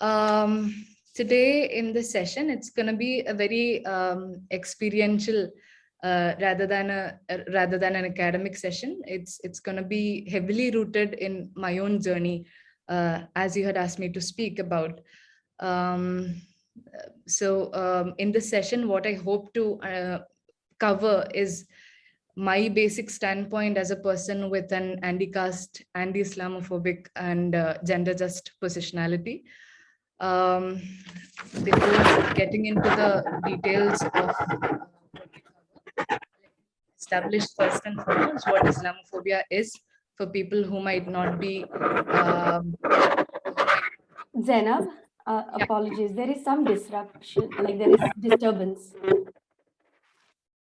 Um, today in this session, it's going to be a very um, experiential uh, rather than a, rather than an academic session. It's it's going to be heavily rooted in my own journey, uh, as you had asked me to speak about. Um, so um, in this session, what I hope to uh, cover is my basic standpoint as a person with an anti-caste, anti-Islamophobic and uh, gender-just positionality. Um, before getting into the details of establish first and foremost what Islamophobia is for people who might not be. Um, Zainab, uh, apologies, there is some disruption, like there is disturbance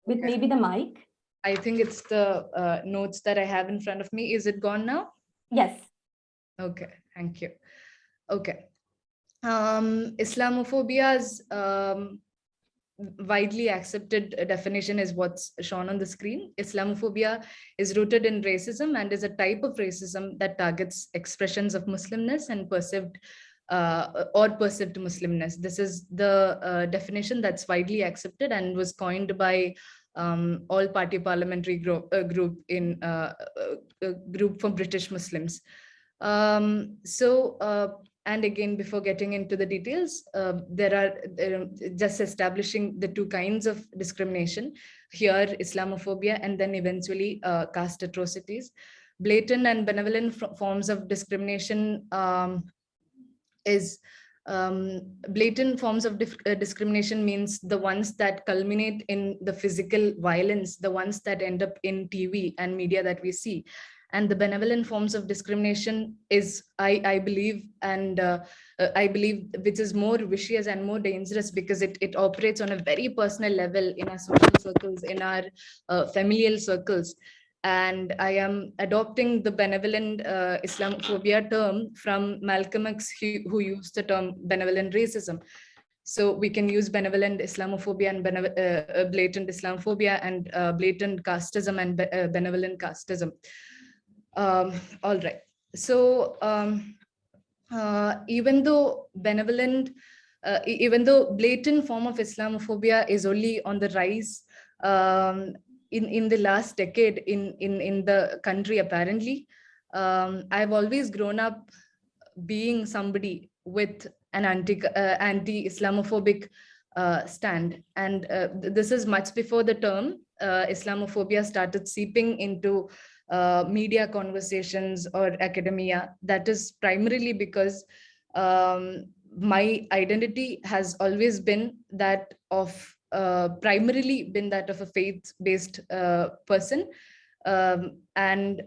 with okay. maybe the mic. I think it's the uh, notes that I have in front of me. Is it gone now? Yes. Okay, thank you. Okay. Um, Islamophobia's um, widely accepted definition is what's shown on the screen. Islamophobia is rooted in racism and is a type of racism that targets expressions of Muslimness and perceived uh, or perceived Muslimness. This is the uh, definition that's widely accepted and was coined by um, all party parliamentary group, uh, group in uh, uh, group for British Muslims. Um, so uh, and again, before getting into the details, uh, there are uh, just establishing the two kinds of discrimination here, Islamophobia, and then eventually uh, caste atrocities. Blatant and benevolent forms of discrimination um, is um, blatant forms of uh, discrimination means the ones that culminate in the physical violence, the ones that end up in TV and media that we see and the benevolent forms of discrimination is i i believe and uh, uh, i believe which is more vicious and more dangerous because it it operates on a very personal level in our social circles in our uh, familial circles and i am adopting the benevolent uh, islamophobia term from malcolm x who used the term benevolent racism so we can use benevolent Islamophobia and uh, uh, blatant Islamophobia and uh, blatant casteism and be uh, benevolent casteism. Um, all right. So um, uh, even though benevolent, uh, even though blatant form of Islamophobia is only on the rise um, in, in the last decade in, in, in the country, apparently, um, I've always grown up being somebody with an anti, uh, anti-Islamophobic uh, stand. And uh, this is much before the term uh, Islamophobia started seeping into uh, media conversations or academia. That is primarily because um, my identity has always been that of uh, primarily been that of a faith-based uh, person um, and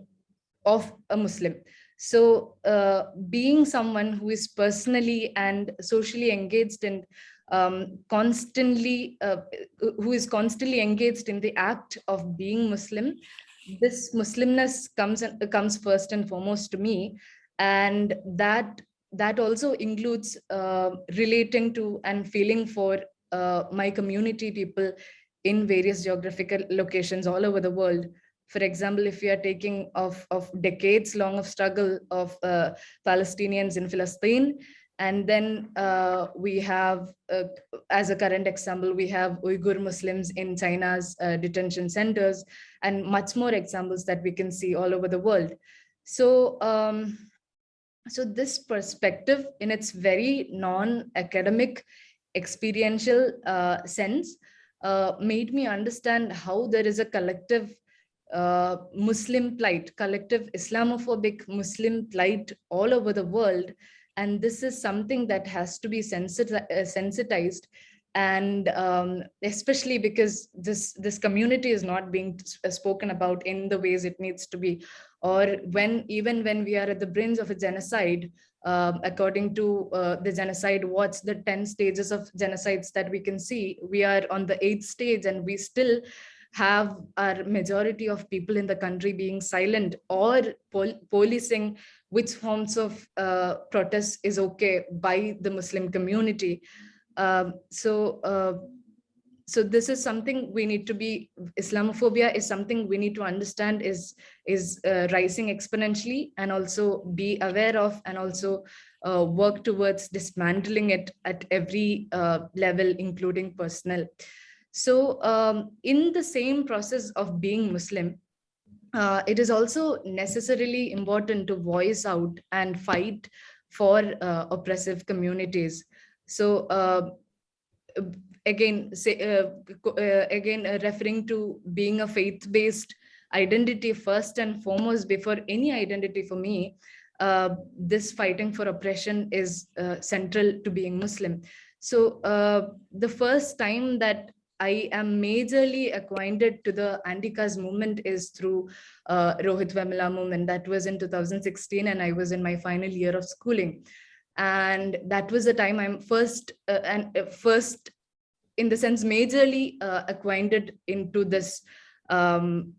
of a Muslim. So uh, being someone who is personally and socially engaged and um, constantly, uh, who is constantly engaged in the act of being Muslim this Muslimness comes comes first and foremost to me, and that that also includes uh, relating to and feeling for uh, my community people in various geographical locations all over the world. For example, if we are taking of, of decades long of struggle of uh, Palestinians in Palestine, and then uh, we have, uh, as a current example, we have Uyghur Muslims in China's uh, detention centers and much more examples that we can see all over the world. So, um, so this perspective in its very non-academic experiential uh, sense uh, made me understand how there is a collective uh, Muslim plight, collective Islamophobic Muslim plight all over the world and this is something that has to be uh, sensitized. And um, especially because this this community is not being uh, spoken about in the ways it needs to be. Or when even when we are at the brink of a genocide uh, according to uh, the genocide watch the 10 stages of genocides that we can see we are on the eighth stage and we still have our majority of people in the country being silent or pol policing which forms of uh, protest is okay by the Muslim community. Um, so, uh, so this is something we need to be islamophobia is something we need to understand is is uh, rising exponentially and also be aware of and also uh, work towards dismantling it at every uh, level including personal so um, in the same process of being muslim uh, it is also necessarily important to voice out and fight for uh, oppressive communities. So uh, again say uh, uh, again uh, referring to being a faith-based identity first and foremost before any identity for me this fighting for oppression is central to being muslim. So the first time that I am majorly acquainted to the anti-caste movement is through uh, Rohit Vemula movement. That was in 2016 and I was in my final year of schooling. And that was the time I'm first uh, and uh, first in the sense majorly uh, acquainted into this um,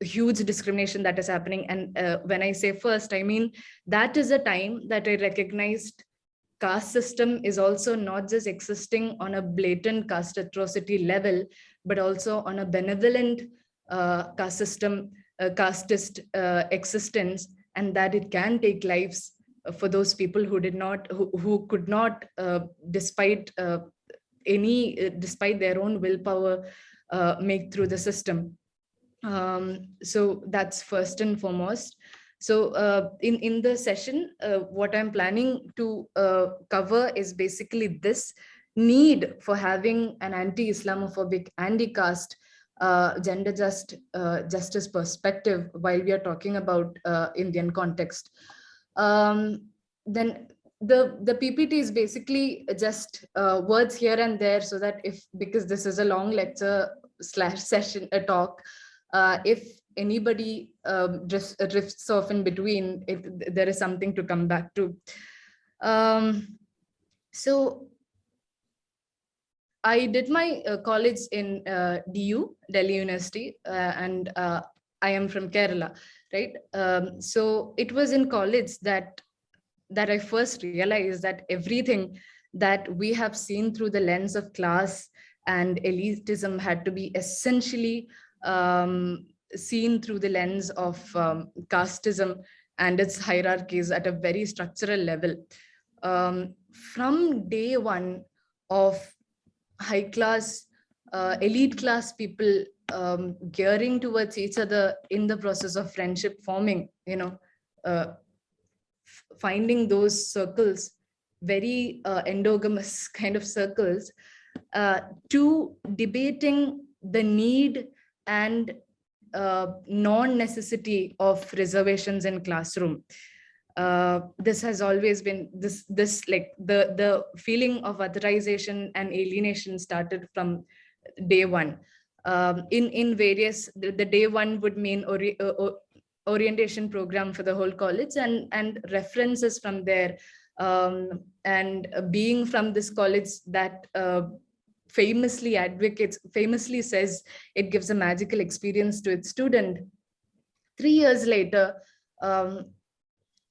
huge discrimination that is happening. And uh, when I say first, I mean, that is a time that I recognized caste system is also not just existing on a blatant caste atrocity level, but also on a benevolent uh, caste system, uh, casteist uh, existence, and that it can take lives for those people who did not, who, who could not, uh, despite uh, any, uh, despite their own willpower, make through the system. Um, so that's first and foremost. So uh, in, in the session, uh, what I'm planning to uh, cover is basically this need for having an anti-Islamophobic, anti-caste, uh, gender just uh, justice perspective while we are talking about uh, Indian context. Um, then the the ppt is basically just words here and there so that if because this is a long lecture slash session a talk if anybody um, drifts, drifts off in between there is something to come back to um, so I did my uh, college in uh, DU, Delhi University, uh, and uh, I am from Kerala, right? Um, so it was in college that that I first realized that everything that we have seen through the lens of class and elitism had to be essentially um, seen through the lens of um, casteism and its hierarchies at a very structural level. Um, from day one of high class, uh, elite class people um, gearing towards each other in the process of friendship forming, you know, uh, finding those circles, very uh, endogamous kind of circles, uh, to debating the need and uh, non-necessity of reservations in classroom. Uh, this has always been this this like the the feeling of otherization and alienation started from day one um, in in various the, the, day one would mean ori uh, orientation program for the whole college and and references from there um, and being from this college that uh, famously advocates, famously says it gives a magical experience to its student. Three years later, um,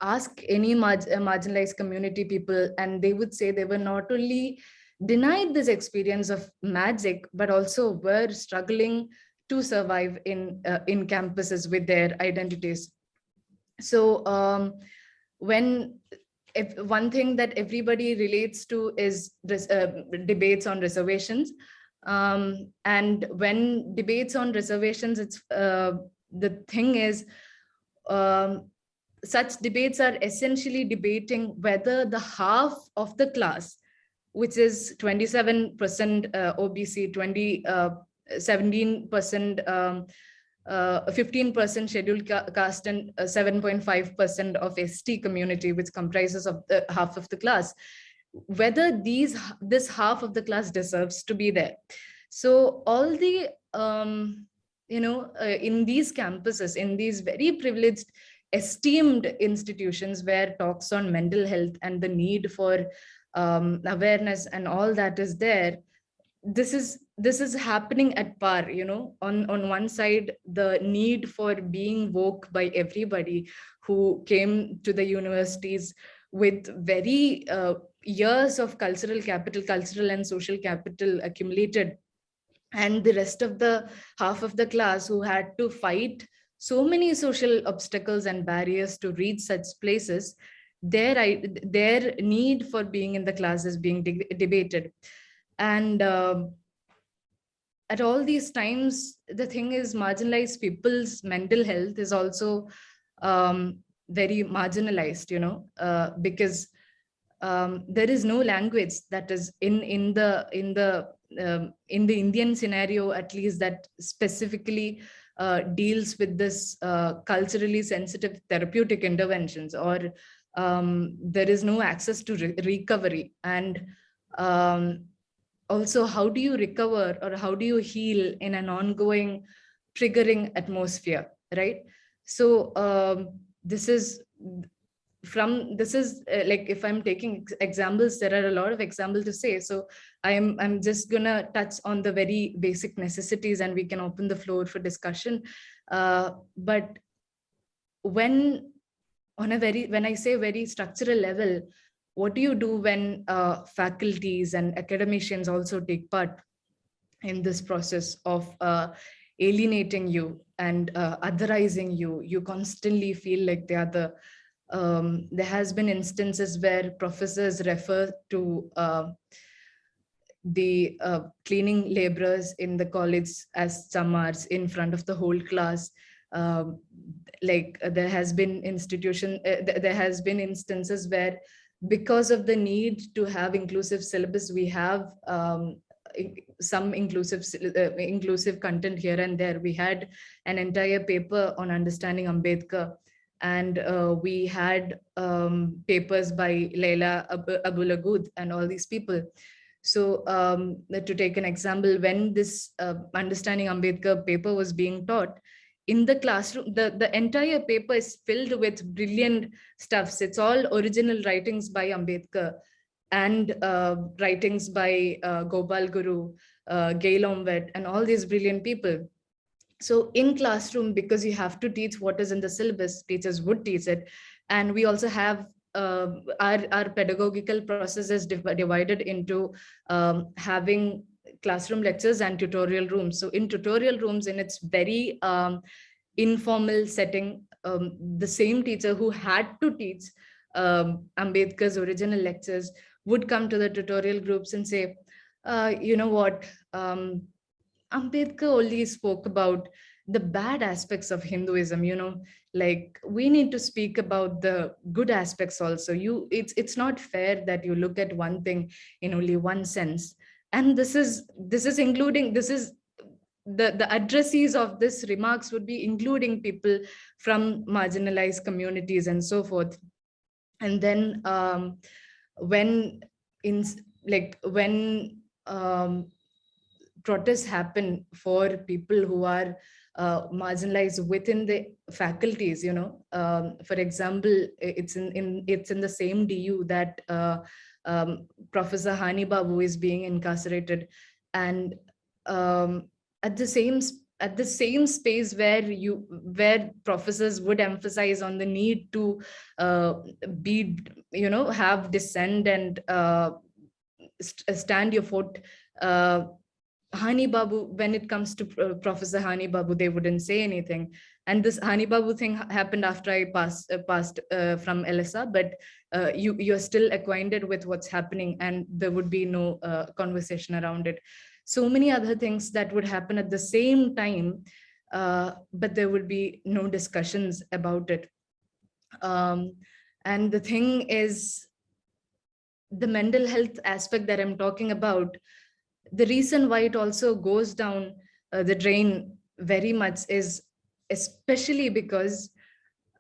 ask any marg marginalized community people and they would say they were not only denied this experience of magic, but also were struggling to survive in, uh, in campuses with their identities. So um, when if one thing that everybody relates to is uh, debates on reservations. Um, and when debates on reservations, it's uh, the thing is, um, such debates are essentially debating whether the half of the class, which is 27% uh, OBC, 20, 17% uh, um, 15% uh, scheduled caste and 7.5% uh, of ST community, which comprises of the half of the class, whether these this half of the class deserves to be there. So all the, um, you know, uh, in these campuses, in these very privileged, esteemed institutions where talks on mental health and the need for um, awareness and all that is there, this is this is happening at par you know on on one side the need for being woke by everybody who came to the universities with very uh, years of cultural capital, cultural and social capital accumulated. And the rest of the half of the class who had to fight so many social obstacles and barriers to reach such places, their, their need for being in the class is being de debated. And um, at all these times, the thing is marginalized people's mental health is also um, very marginalized, you know, uh, because um, there is no language that is in in the in the um, in the Indian scenario, at least that specifically uh, deals with this uh, culturally sensitive therapeutic interventions, or um, there is no access to re recovery. And um, also how do you recover or how do you heal in an ongoing triggering atmosphere, right? So um, this is from this is uh, like if i'm taking examples there are a lot of examples to say so i'm i'm just gonna touch on the very basic necessities and we can open the floor for discussion uh, but when on a very when i say very structural level what do you do when uh, faculties and academicians also take part in this process of uh, alienating you and uh, otherizing you? You constantly feel like they are the um, there has been instances where professors refer to uh, the uh, cleaning laborers in the college as chamars in front of the whole class. Um, like uh, there has been institution th there has been instances where because of the need to have inclusive syllabus, we have um, some inclusive uh, inclusive content here and there. We had an entire paper on understanding Ambedkar, and uh, we had um, papers by Lila Abu-Lughod and all these people. So um, to take an example, when this uh, understanding Ambedkar paper was being taught, in the classroom, the, the entire paper is filled with brilliant stuffs. It's all original writings by Ambedkar and uh, writings by uh, Gopal Guru, uh, Gail and all these brilliant people. So in classroom, because you have to teach what is in the syllabus, teachers would teach it. And we also have uh, our, our pedagogical processes div divided into um, having classroom lectures and tutorial rooms. So in tutorial rooms, in its very um, informal setting, um, the same teacher who had to teach um, Ambedkar's original lectures would come to the tutorial groups and say, uh, you know what, um, Ambedkar only spoke about the bad aspects of Hinduism, you know, like we need to speak about the good aspects also. You, it's it's not fair that you look at one thing in only one sense and this is this is including this is the the addressees of this remarks would be including people from marginalized communities and so forth. And then um, when in like when um, protests happen for people who are uh, marginalized within the faculties you know um, for example it's in, in it's in the same du that uh, um, Professor Hani Babu is being incarcerated. And um, at the same at the same space where you where professors would emphasize on the need to uh, be you know have dissent and uh, st stand your foot uh, Hani Babu, when it comes to uh, Professor Hani Babu, they wouldn't say anything. And this Hani Babu thing happened after I passed uh, passed uh, from LSR, but uh, you you're still acquainted with what's happening, and there would be no uh, conversation around it. So many other things that would happen at the same time, uh, but there would be no discussions about it. Um, and the thing is, the mental health aspect that I'm talking about the reason why it also goes down uh, the drain very much is especially because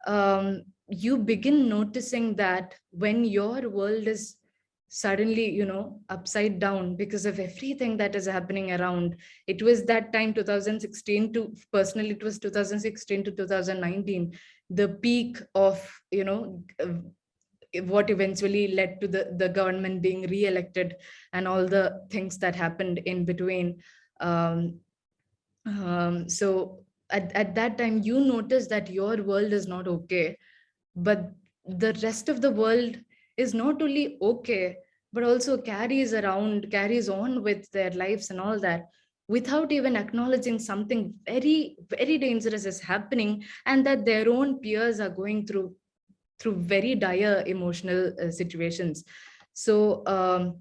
um, you begin noticing that when your world is suddenly you know upside down because of everything that is happening around it was that time 2016 to personally it was 2016 to 2019 the peak of you know what eventually led to the, the government being re-elected and all the things that happened in between. Um, um, so at, at that time, you notice that your world is not okay, but the rest of the world is not only okay, but also carries around, carries on with their lives and all that without even acknowledging something very, very dangerous is happening and that their own peers are going through through very dire emotional uh, situations. So, um,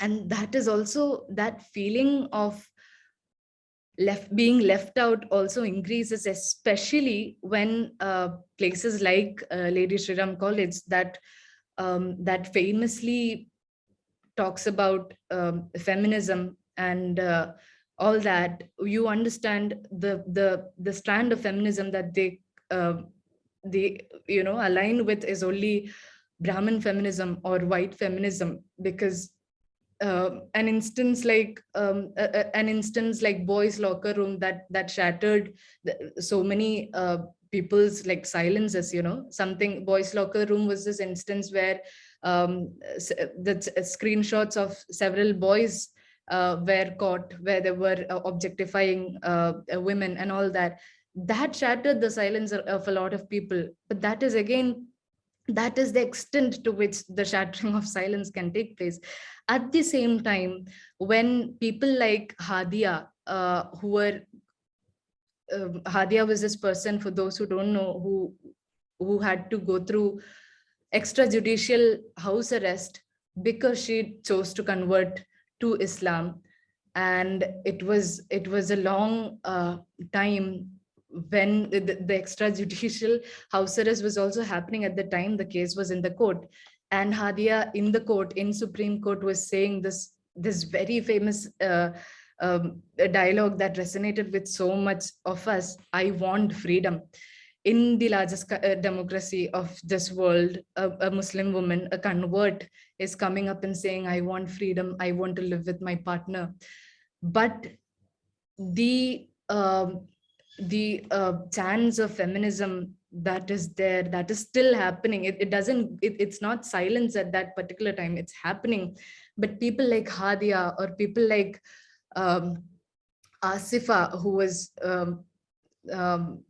and that is also that feeling of left being left out also increases, especially when uh, places like uh, Lady Shriram College that um, that famously talks about um, feminism and uh, all that, you understand the the the strand of feminism that they uh, they you know align with is only Brahmin feminism or white feminism because uh, an instance like um, a, a, an instance like boys locker room that that shattered so many uh, people's like silences you know? Something boys locker room was this instance where um, the screenshots of several boys uh, were caught where they were uh, objectifying uh, women and all that. That shattered the silence of a lot of people. But that is again that is the extent to which the shattering of silence can take place at the same time when people like hadia uh, who were um, hadia was this person for those who don't know who who had to go through extrajudicial house arrest because she chose to convert to islam. And it was it was a long uh, time when the, the extrajudicial house arrest was also happening at the time the case was in the court and Hadia in the court in Supreme Court was saying this this very famous uh, um, dialogue that resonated with so much of us. I want freedom. In the largest uh, democracy of this world a, a Muslim woman a convert is coming up and saying I want freedom. I want to live with my partner. But the um, the uh, chance of feminism that is there that is still happening. It, it doesn't it, it's not silence at that particular time it's happening. But people like hadia or people like um, asifa who was um, um,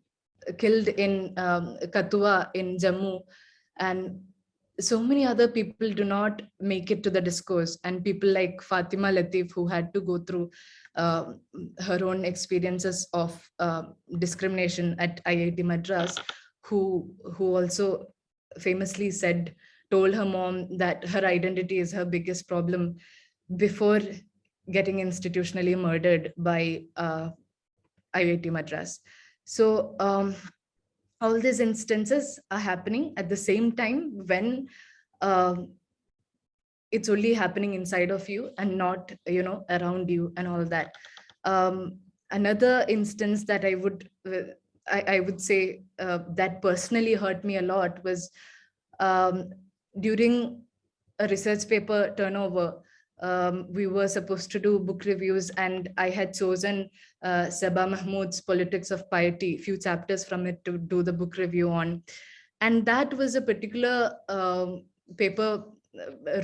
killed in um, kathua in jammu and so many other people do not make it to the discourse. And people like fathima latheef who had to go through uh, her own experiences of uh, discrimination at IIT Madras, who, who also famously said, told her mom that her identity is her biggest problem before getting institutionally murdered by uh, IIT Madras. So um, all these instances are happening at the same time when um, it's only happening inside of you and not you know around you and all that um, another instance that i would uh, I, I, would say uh, that personally hurt me a lot was um, during a research paper turnover um, we were supposed to do book reviews and I had chosen uh, Saba Mahmood's Politics of Piety, few chapters from it to do the book review on. And that was a particular um, paper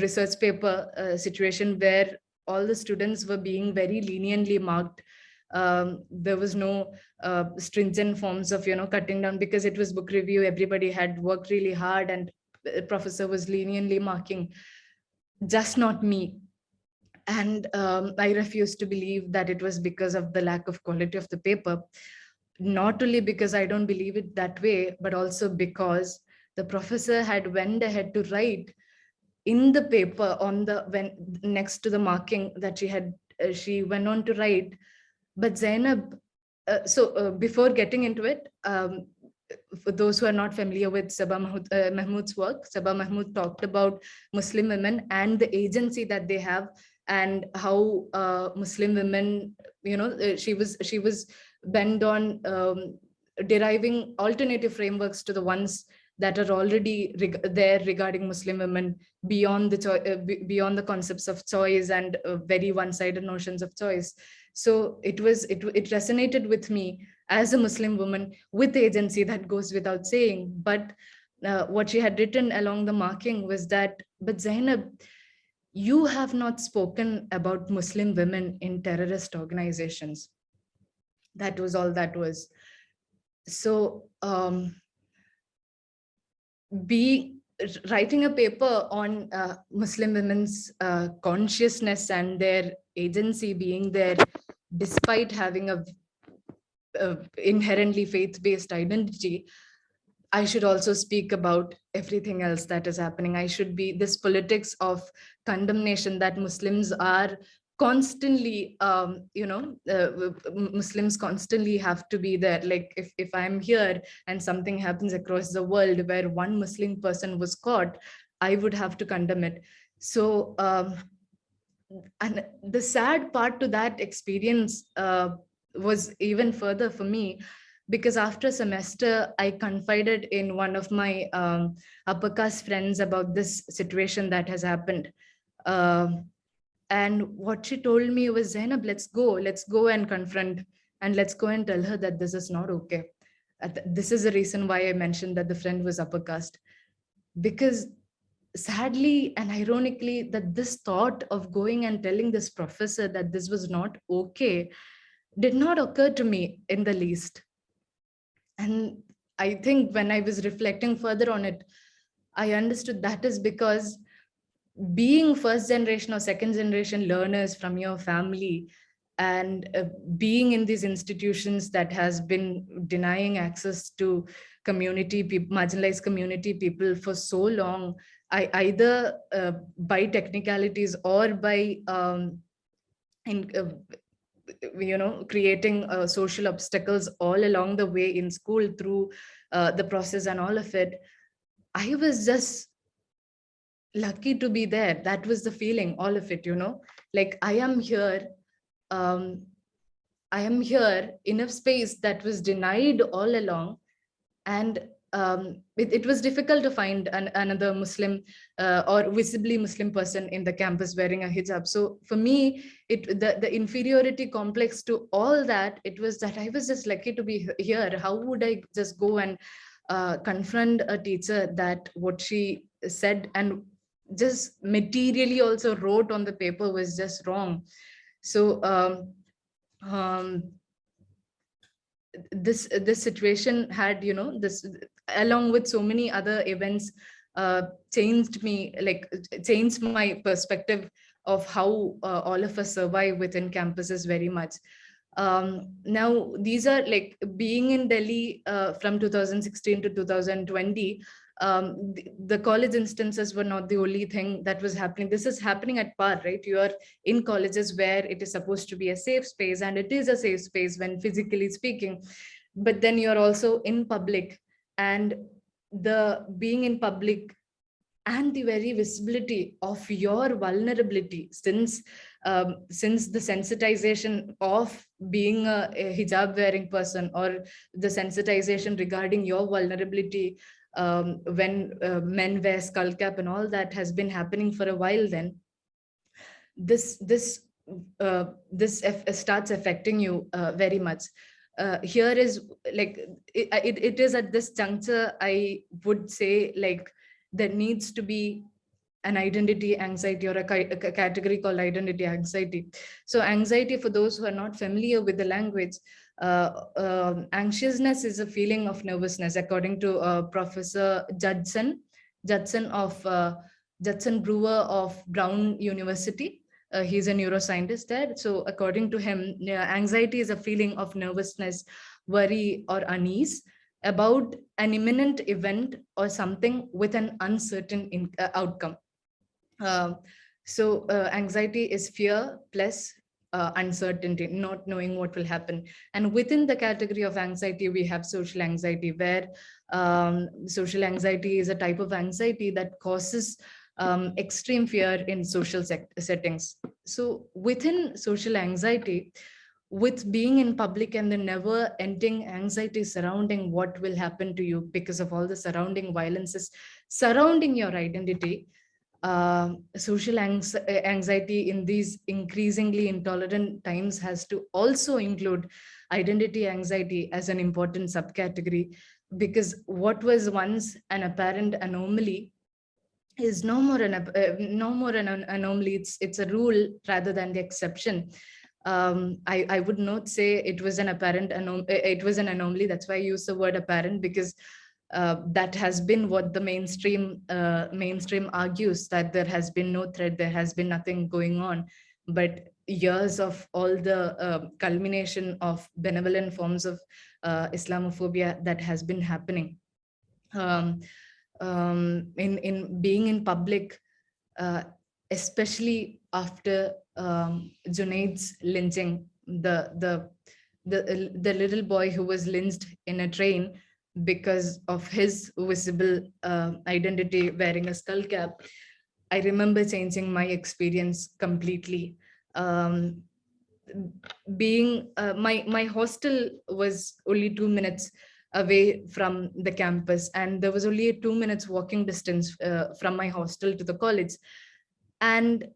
research paper uh, situation where all the students were being very leniently marked. Um, there was no uh, stringent forms of, you know, cutting down because it was book review. Everybody had worked really hard and the professor was leniently marking, just not me. And um, I refused to believe that it was because of the lack of quality of the paper. Not only because I don't believe it that way, but also because the professor had went ahead to write in the paper on the when next to the marking that she had uh, she went on to write but Zainab uh, so uh, before getting into it um, for those who are not familiar with Saba Mahmood, uh, Mahmood's work, Saba Mahmood talked about Muslim women and the agency that they have and how uh, Muslim women, you know, uh, she was she was bent on um, deriving alternative frameworks to the ones that are already reg there regarding Muslim women beyond the uh, beyond the concepts of choice and uh, very one-sided notions of choice. So it was it it resonated with me as a Muslim woman with agency that goes without saying. But uh, what she had written along the marking was that, but Zainab, you have not spoken about Muslim women in terrorist organizations. That was all that was. So um, be writing a paper on uh, Muslim women's uh, consciousness and their agency being there despite having a, a inherently faith-based identity, I should also speak about everything else that is happening. I should be this politics of condemnation that Muslims are constantly um, you know uh, muslims constantly have to be there like if, if i'm here and something happens across the world where one muslim person was caught i would have to condemn it so um, and the sad part to that experience uh, was even further for me because after a semester i confided in one of my um, upper caste friends about this situation that has happened uh, and what she told me was, Zainab, let's go, let's go and confront and let's go and tell her that this is not okay. This is the reason why I mentioned that the friend was upper caste. Because sadly and ironically that this thought of going and telling this professor that this was not okay did not occur to me in the least. And I think when I was reflecting further on it, I understood that is because being first generation or second generation learners from your family and uh, being in these institutions that has been denying access to community marginalized community people for so long i either uh, by technicalities or by um, in uh, you know creating uh, social obstacles all along the way in school through uh, the process and all of it i was just lucky to be there. That was the feeling all of it you know? Like i am here um i am here in a space that was denied all along and um, it, it, was difficult to find an, another Muslim uh, or visibly Muslim person in the campus wearing a hijab. So for me, it the, the inferiority complex to all that, it was that I was just lucky to be here. How would I just go and uh, confront a teacher that what she said and just materially also wrote on the paper was just wrong. So um, um, this this situation had, you know, this along with so many other events uh, changed me, like changed my perspective of how uh, all of us survive within campuses very much. Um, now, these are like being in Delhi uh, from 2016 to 2020, um, the, the, college instances were not the only thing that was happening. This is happening at par, right? You are in colleges where it is supposed to be a safe space and it is a safe space when physically speaking, but then you're also in public and the being in public and the very visibility of your vulnerability since um, since the sensitization of being a, a hijab wearing person or the sensitization regarding your vulnerability um, when uh, men wear skull cap and all that has been happening for a while then this this uh, this starts affecting you uh, very much uh, here is like it, it, it is at this juncture i would say like there needs to be an identity anxiety or a, a, category called identity anxiety so anxiety for those who are not familiar with the language uh, uh, anxiousness is a feeling of nervousness, according to uh, Professor Judson, Judson of uh, Judson Brewer of Brown University. Uh, he's a neuroscientist there. So according to him, anxiety is a feeling of nervousness, worry or unease about an imminent event or something with an uncertain in, uh, outcome. so anxiety is fear plus uh, uncertainty, not knowing what will happen. And within the category of anxiety, we have social anxiety, where um, social anxiety is a type of anxiety that causes um, extreme fear in social settings. So within social anxiety, with being in public and the never ending anxiety surrounding what will happen to you because of all the surrounding violences surrounding your identity, uh, social anxiety in these increasingly intolerant times has to also include identity anxiety as an important subcategory because what was once an apparent anomaly is no more an uh, no more an anomaly. It's it's a rule rather than the exception. Um, I, I would not say it was an apparent anom it was an anomaly. That's why I use the word apparent because uh, that has been what the mainstream uh, mainstream argues that there has been no threat, there has been nothing going on, but years of all the uh, culmination of benevolent forms of uh, Islamophobia that has been happening. Um, um, in in being in public, uh, especially after um, Junaid's lynching, the the the the little boy who was lynched in a train because of his visible uh, identity wearing a skull cap, I remember changing my experience completely. Um, being uh, my my hostel was only two minutes away from the campus. And there was only a two minutes walking distance uh, from my hostel to the college. And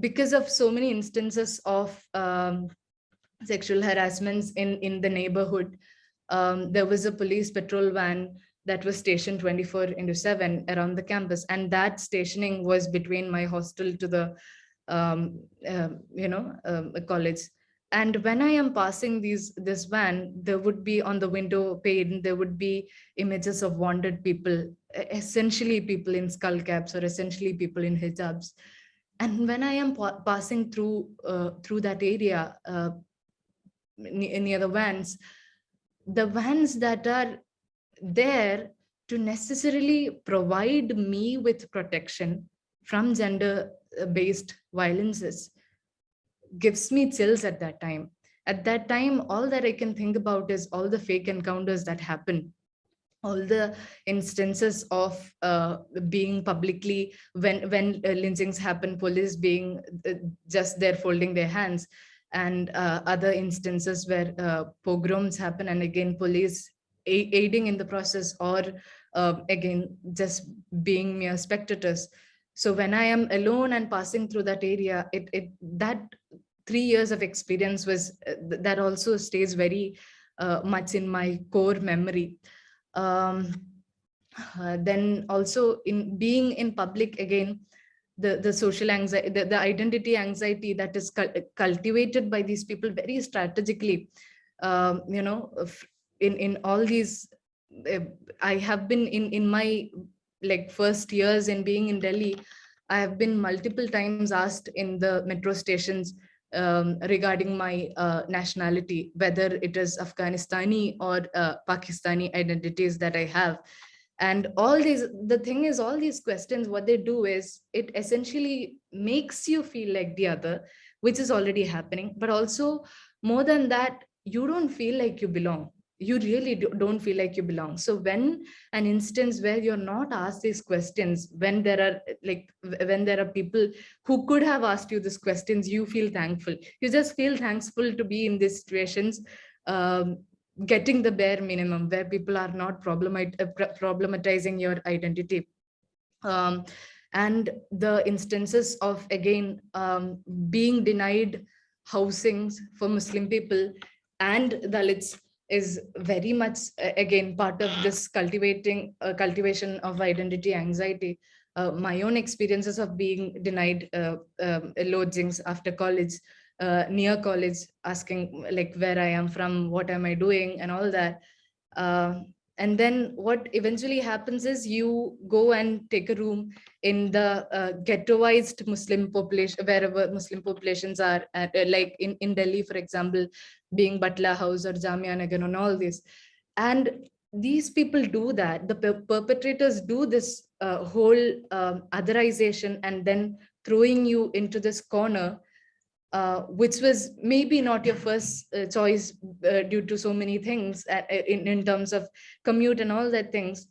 because of so many instances of um, sexual harassments in in the neighborhood um, there was a police patrol van that was stationed 24 into 7 around the campus. And that stationing was between my hostel to the um, uh, you know um, college and when i am passing these this van there would be on the window pane there would be images of wandered people essentially people in skull caps or essentially people in hijabs. And when i am pa passing through uh, through that area uh, near the vans the vans that are there to necessarily provide me with protection from gender based violences gives me chills at that time. At that time all that i can think about is all the fake encounters that happen. All the instances of uh, being publicly when when uh, lynchings happen police being uh, just there folding their hands. And uh, other instances where uh, pogroms happen and again police aiding in the process or uh, again just being mere spectators so when i am alone and passing through that area it, it that three years of experience was uh, that also stays very uh, much in my core memory. Um, uh, then also in being in public again the the social anxiety the, the identity anxiety that is cultivated by these people very strategically. Um, you know in in all these uh, i have been in in my like first years in being in delhi i have been multiple times asked in the metro stations um, regarding my uh, nationality whether it is afghanistani or uh, pakistani identities that i have. And all these the thing is all these questions what they do is it essentially makes you feel like the other which is already happening. But also more than that you don't feel like you belong you really do, don't feel like you belong. So when an instance where you're not asked these questions when there are like when there are people who could have asked you these questions you feel thankful. You just feel thankful to be in these situations um, getting the bare minimum where people are not problemat uh, problematizing your identity. Um, and the instances of again um, being denied housings for muslim people and dalits is very much again part of this cultivating uh, cultivation of identity anxiety uh, my own experiences of being denied uh, um, lodgings after college uh, near college asking like where I am from, what am I doing and all that. Uh, and then what eventually happens is you go and take a room in the uh, ghettoized Muslim population, wherever Muslim populations are, at, uh, like in, in Delhi, for example, being Batla House or Jamia Nagar and all this. And these people do that, the per perpetrators do this uh, whole um, otherization and then throwing you into this corner uh, which was maybe not your first uh, choice uh, due to so many things at, uh, in, in terms of commute and all that things.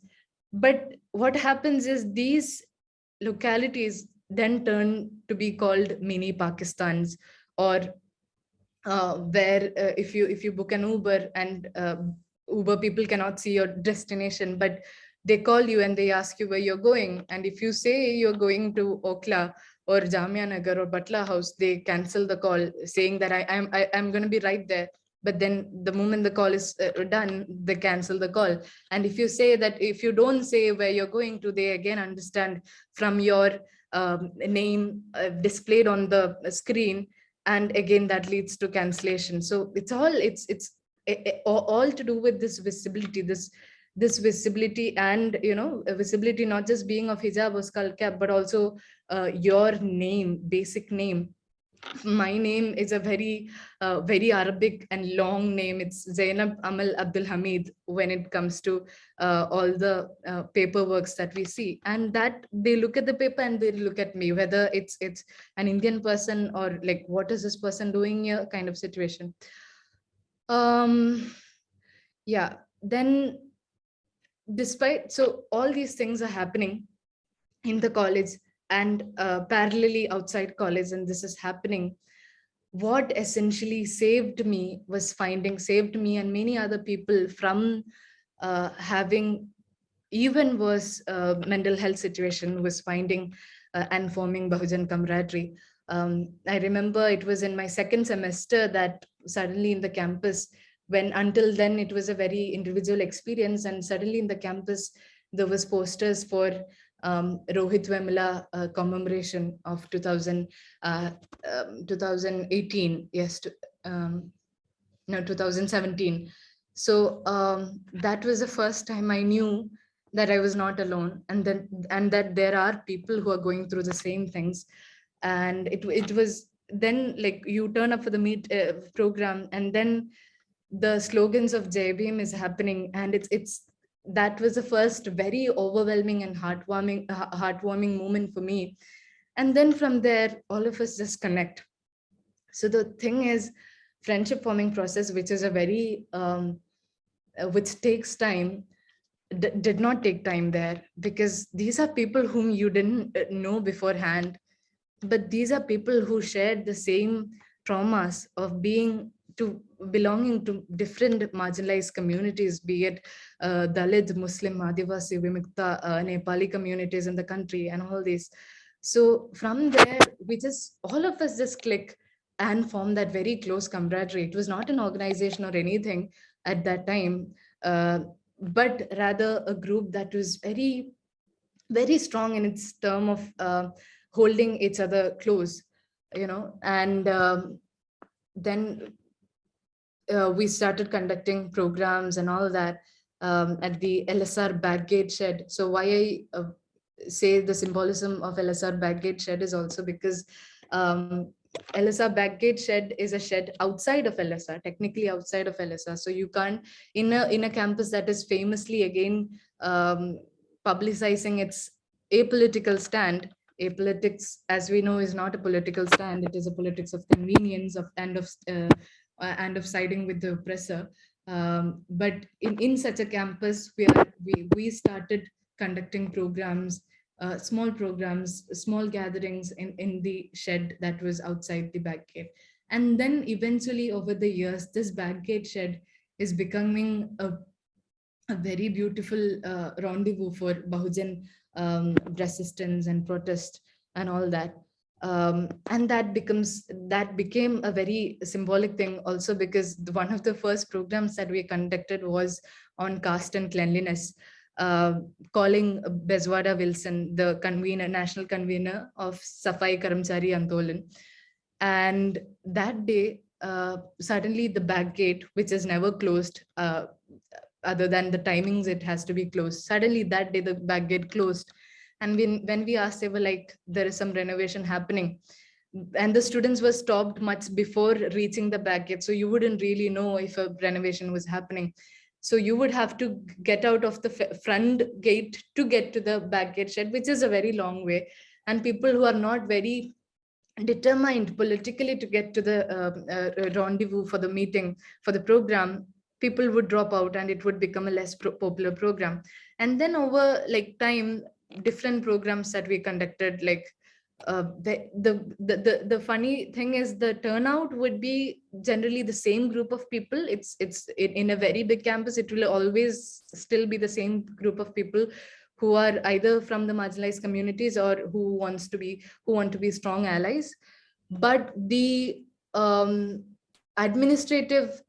But what happens is these localities then turn to be called mini Pakistans or uh, where uh, if you if you book an Uber and Uber people cannot see your destination, but they call you and they ask you where you're going. And if you say you're going to Okhla or Jamia Nagar or Batla House, they cancel the call saying that I, I'm, I, I'm going to be right there. But then the moment the call is uh, done, they cancel the call. And if you say that, if you don't say where you're going to, they again understand from your um, name uh, displayed on the screen. And again, that leads to cancellation. So it's all, it's, it's it, it, all to do with this visibility, this this visibility and you know visibility not just being of hijab or skull cap but also uh, your name basic name. My name is a very uh, very arabic and long name. It's zainab amal abdul hamid when it comes to uh, all the uh, paperworks that we see. And that they look at the paper and they look at me whether it's it's an indian person or like what is this person doing here kind of situation. Um yeah then despite so all these things are happening in the college and uh, parallelly outside college and this is happening what essentially saved me was finding saved me and many other people from uh, having even worse uh, mental health situation was finding uh, and forming Bahujan camaraderie. Um, I remember it was in my second semester that suddenly in the campus, when until then it was a very individual experience and suddenly in the campus, there was posters for um, Rohit Vemula uh, commemoration of 2000, uh, um, 2018, yes, to, um, no, 2017. So um, that was the first time I knew that I was not alone and then and that there are people who are going through the same things. And it, it was then like you turn up for the meet uh, program and then the slogans of Jai Bhim is happening and it's it's that was the first very overwhelming and heartwarming heartwarming moment for me. And then from there all of us just connect. So the thing is friendship forming process which is a very um, uh, which takes time did not take time there because these are people whom you didn't uh, know beforehand. But these are people who shared the same traumas of being to belonging to different marginalized communities, be it uh, Dalit, Muslim, Adivasi, Vimukta, uh, Nepali communities in the country and all these. So from there, we just, all of us just click and form that very close camaraderie. It was not an organization or anything at that time, uh, but rather a group that was very, very strong in its term of uh, holding each other close, you know, and um, then uh, we started conducting programs and all that um, at the LSR Backgate shed. So why I uh, say the symbolism of LSR Backgate shed is also because um, LSR Backgate shed is a shed outside of LSR, technically outside of LSR. So you can't, in a, in a campus that is famously again um, publicizing its apolitical stand, apolitics, as we know, is not a political stand. It is a politics of convenience of and of uh, and of siding with the oppressor. Um, but in, in such a campus where we, we started conducting programs, uh, small programs, small gatherings in, in the shed that was outside the Backgate. And then eventually over the years, this Backgate shed is becoming a, a very beautiful uh, rendezvous for Bahujan um, resistance and protest and all that um, and that becomes that became a very symbolic thing also because one of the first programs that we conducted was on caste and cleanliness uh, calling Bezwada Wilson, the convener, national convener of Safai Karamchari Andolan. And that day, uh, suddenly the back gate, which is never closed, uh, other than the timings, it has to be closed. Suddenly that day, the back gate closed and when, when we asked, they were like, there is some renovation happening. And the students were stopped much before reaching the back gate. So you wouldn't really know if a renovation was happening. So you would have to get out of the front gate to get to the back gate shed, which is a very long way. And people who are not very determined politically to get to the uh, uh, rendezvous for the meeting, for the program, people would drop out and it would become a less pro popular program. And then over like time, different programs that we conducted like uh, the, the, the the funny thing is the turnout would be generally the same group of people. It's it's in a very big campus it will always still be the same group of people who are either from the marginalized communities or who wants to be who want to be strong allies. But the um, administrative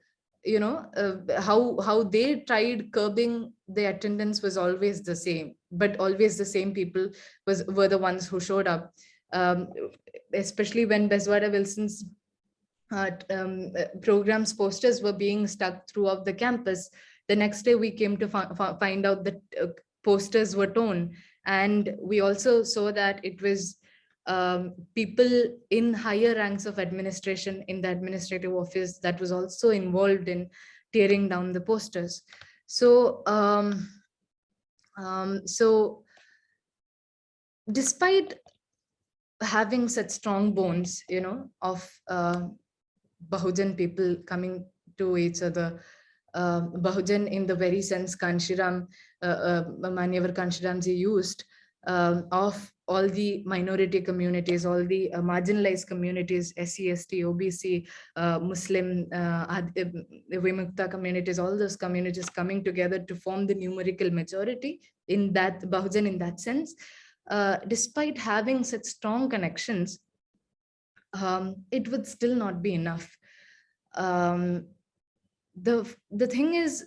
you know uh, how how they tried curbing the attendance was always the same but always the same people was were the ones who showed up um, especially when Bezwada Wilson's uh, um, programs posters were being stuck throughout the campus The next day we came to fi fi find out that uh, posters were torn. And we also saw that it was um, people in higher ranks of administration in the administrative office that was also involved in tearing down the posters. So, um, um, so despite having such strong bonds, you know, of uh, Bahujan people coming to each other, uh, Bahujan in the very sense Kanshiram, uh, uh, Manyavar Kanshiramji used um, of all the minority communities, all the uh, marginalized communities, SC, ST, OBC, uh, Muslim, uh, Vimukta communities, all those communities coming together to form the numerical majority in that Bahujan in that sense. Uh, despite having such strong connections, um, it would still not be enough. Um, the, the thing is,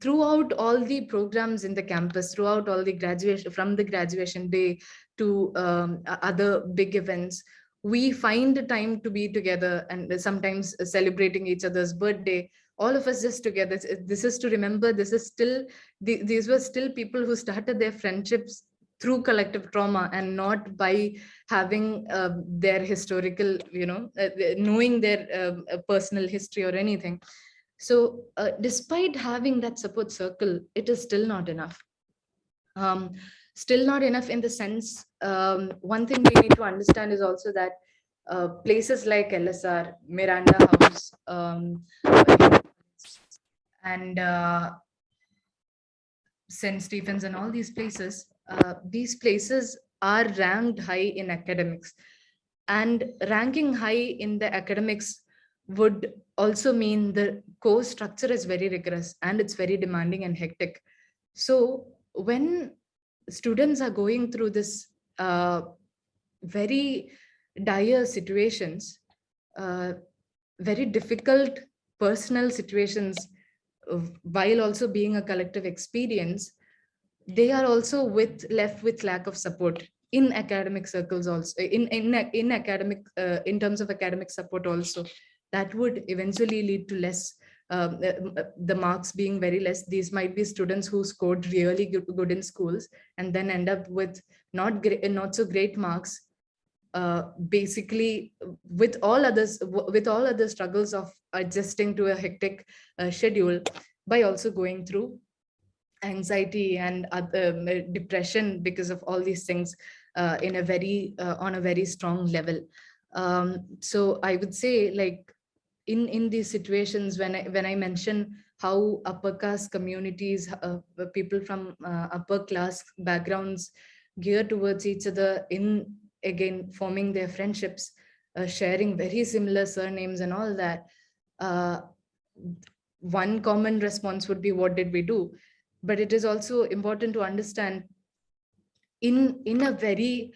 throughout all the programs in the campus, throughout all the graduation, from the graduation day to um, other big events, we find the time to be together and sometimes celebrating each other's birthday, all of us just together. This is to remember, this is still, these were still people who started their friendships through collective trauma and not by having uh, their historical, you know, uh, knowing their uh, personal history or anything. So uh, despite having that support circle, it is still not enough. Um, still not enough in the sense, um, one thing we need to understand is also that uh, places like LSR, Miranda House, um, and uh, St. Stephen's and all these places, uh, these places are ranked high in academics. And ranking high in the academics would also mean the course structure is very rigorous and it's very demanding and hectic. So when students are going through this uh, very dire situations, uh, very difficult personal situations, while also being a collective experience, they are also with left with lack of support in academic circles also in in in academic uh, in terms of academic support also that would eventually lead to less um, uh, the marks being very less. These might be students who scored really good, in schools and then end up with not great not so great marks uh, basically with all others with all other struggles of adjusting to a hectic uh, schedule by also going through anxiety and other, um, depression because of all these things uh, in a very uh, on a very strong level. Um, so i would say like in in these situations when I when I mention how upper caste communities, uh, people from uh, upper class backgrounds gear towards each other in again forming their friendships, uh, sharing very similar surnames and all that. Uh, one common response would be, what did we do? But it is also important to understand in, in a very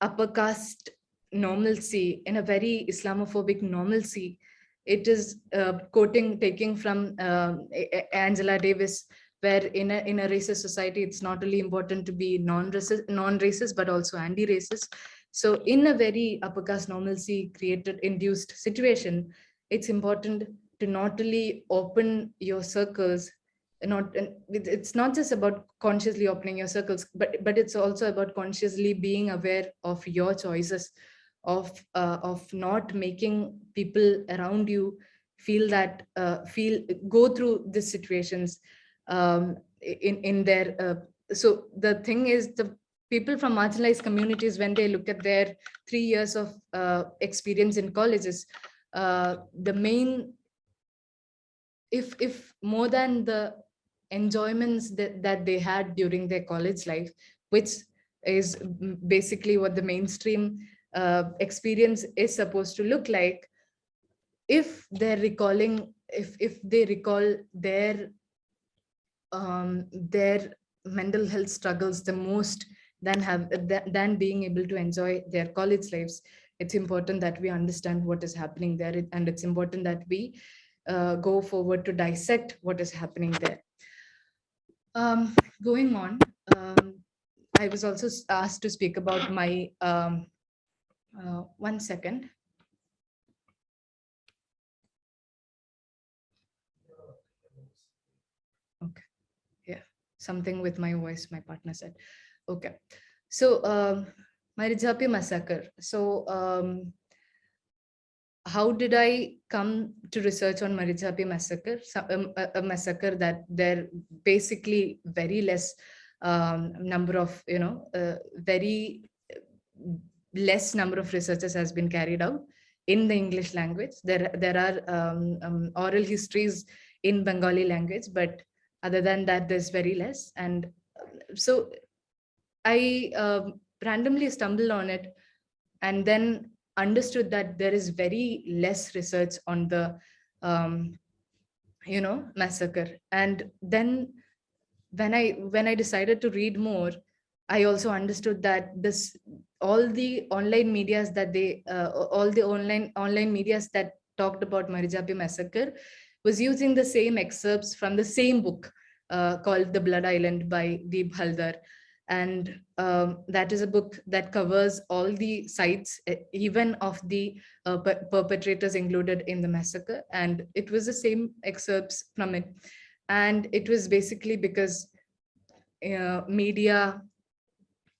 upper caste normalcy, in a very Islamophobic normalcy. It is uh, quoting, taking from uh, Angela Davis, where in a, in a racist society, it's not only important to be non-racist, non-racist, but also anti-racist. So in a very upper caste normalcy created, induced situation, it's important to not only open your circles not it's not just about consciously opening your circles but but it's also about consciously being aware of your choices of uh, of not making people around you feel that uh, feel go through these situations um, in in their uh, so the thing is the people from marginalized communities when they look at their three years of uh, experience in colleges uh, the main if if more than the enjoyments that, that they had during their college life which is basically what the mainstream uh, experience is supposed to look like if they're recalling if if they recall their um, their mental health struggles the most than have than being able to enjoy their college lives it's important that we understand what is happening there and it's important that we uh, go forward to dissect what is happening there. Um, going on um, i was also asked to speak about my um, uh, one second. something with my voice, my partner said. Okay. So um, massacre. So um, how did I come to research on Marichjhapi massacre? Um, a, a, massacre that there basically very less um, number of, you know, uh, very less number of researches has been carried out in the English language. There, there are um, um, oral histories in Bengali language, but other than that, there's very less. And so I uh, randomly stumbled on it and then understood that there is very less research on the, um, you know, massacre. And then when I when I decided to read more, I also understood that this all the online medias that they uh, all the online online medias that talked about Marichjhapi massacre was using the same excerpts from the same book uh, called The Blood Island by Deep Halder. And um, that is a book that covers all the sites, even of the uh, per perpetrators included in the massacre. And it was the same excerpts from it. And it was basically because uh, media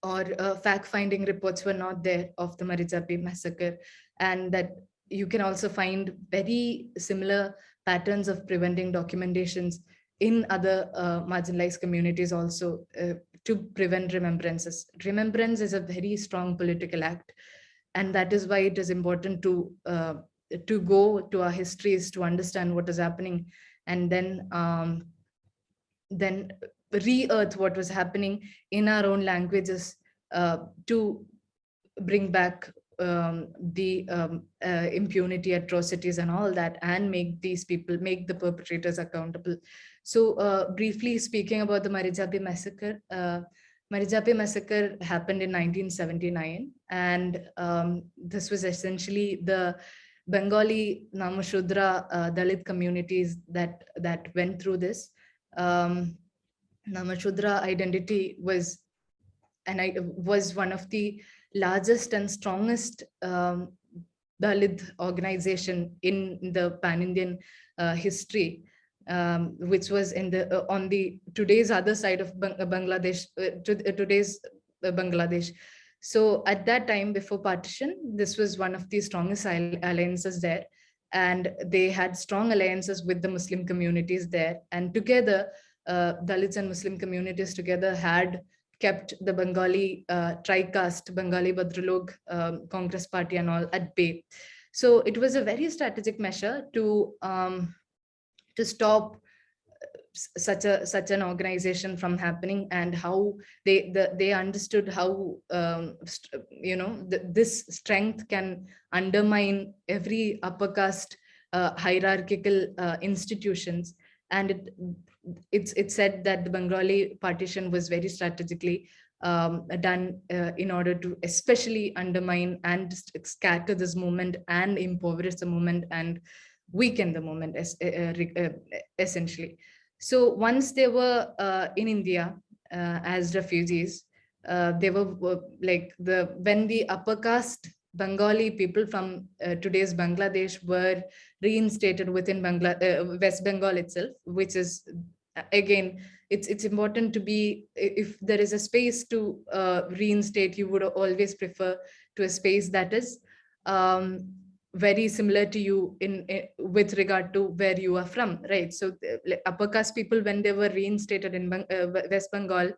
or uh, fact-finding reports were not there of the Marichjhapi massacre and that you can also find very similar patterns of preventing documentations in other uh, marginalized communities also uh, to prevent remembrances. Remembrance is a very strong political act and that is why it is important to uh, to go to our histories to understand what is happening and then um, then re-earth what was happening in our own languages uh, to bring back um, the um, uh, impunity, atrocities and all that and make these people, make the perpetrators accountable. So uh, briefly speaking about the Marichjhapi massacre, uh, Marichjhapi massacre happened in 1979 and um, this was essentially the Bengali Namashudra uh, Dalit communities that, that went through this. Um, Namashudra identity was and I was one of the largest and strongest um, Dalit organization in the pan-Indian uh, history, um, which was in the uh, on the today's other side of Bangladesh, uh, uh, today's uh, Bangladesh. So at that time before partition, this was one of the strongest alliances there. And they had strong alliances with the Muslim communities there. And together, uh, Dalits and Muslim communities together had kept the Bengali uh, tri-caste Bengali Bhadralok um, Congress party and all at bay. So it was a very strategic measure to um, to stop uh, such a such an organization from happening and how they the, they understood how um, you know this strength can undermine every upper caste uh, hierarchical uh, institutions and it it's it's said that the Bengali partition was very strategically um, done uh, in order to especially undermine and scatter this movement and impoverish the movement and weaken the movement uh, uh, uh, essentially. So once they were uh, in India uh, as refugees, they were like the when the upper caste Bengali people from today's Bangladesh were reinstated within Bangla West Bengal itself, which is again, it's it's important to be if there is a space to uh, reinstate, you would always prefer to a space that is um, very similar to you in, in, with regard to where you are from, right? So upper caste people, when they were reinstated in uh, West Bengal,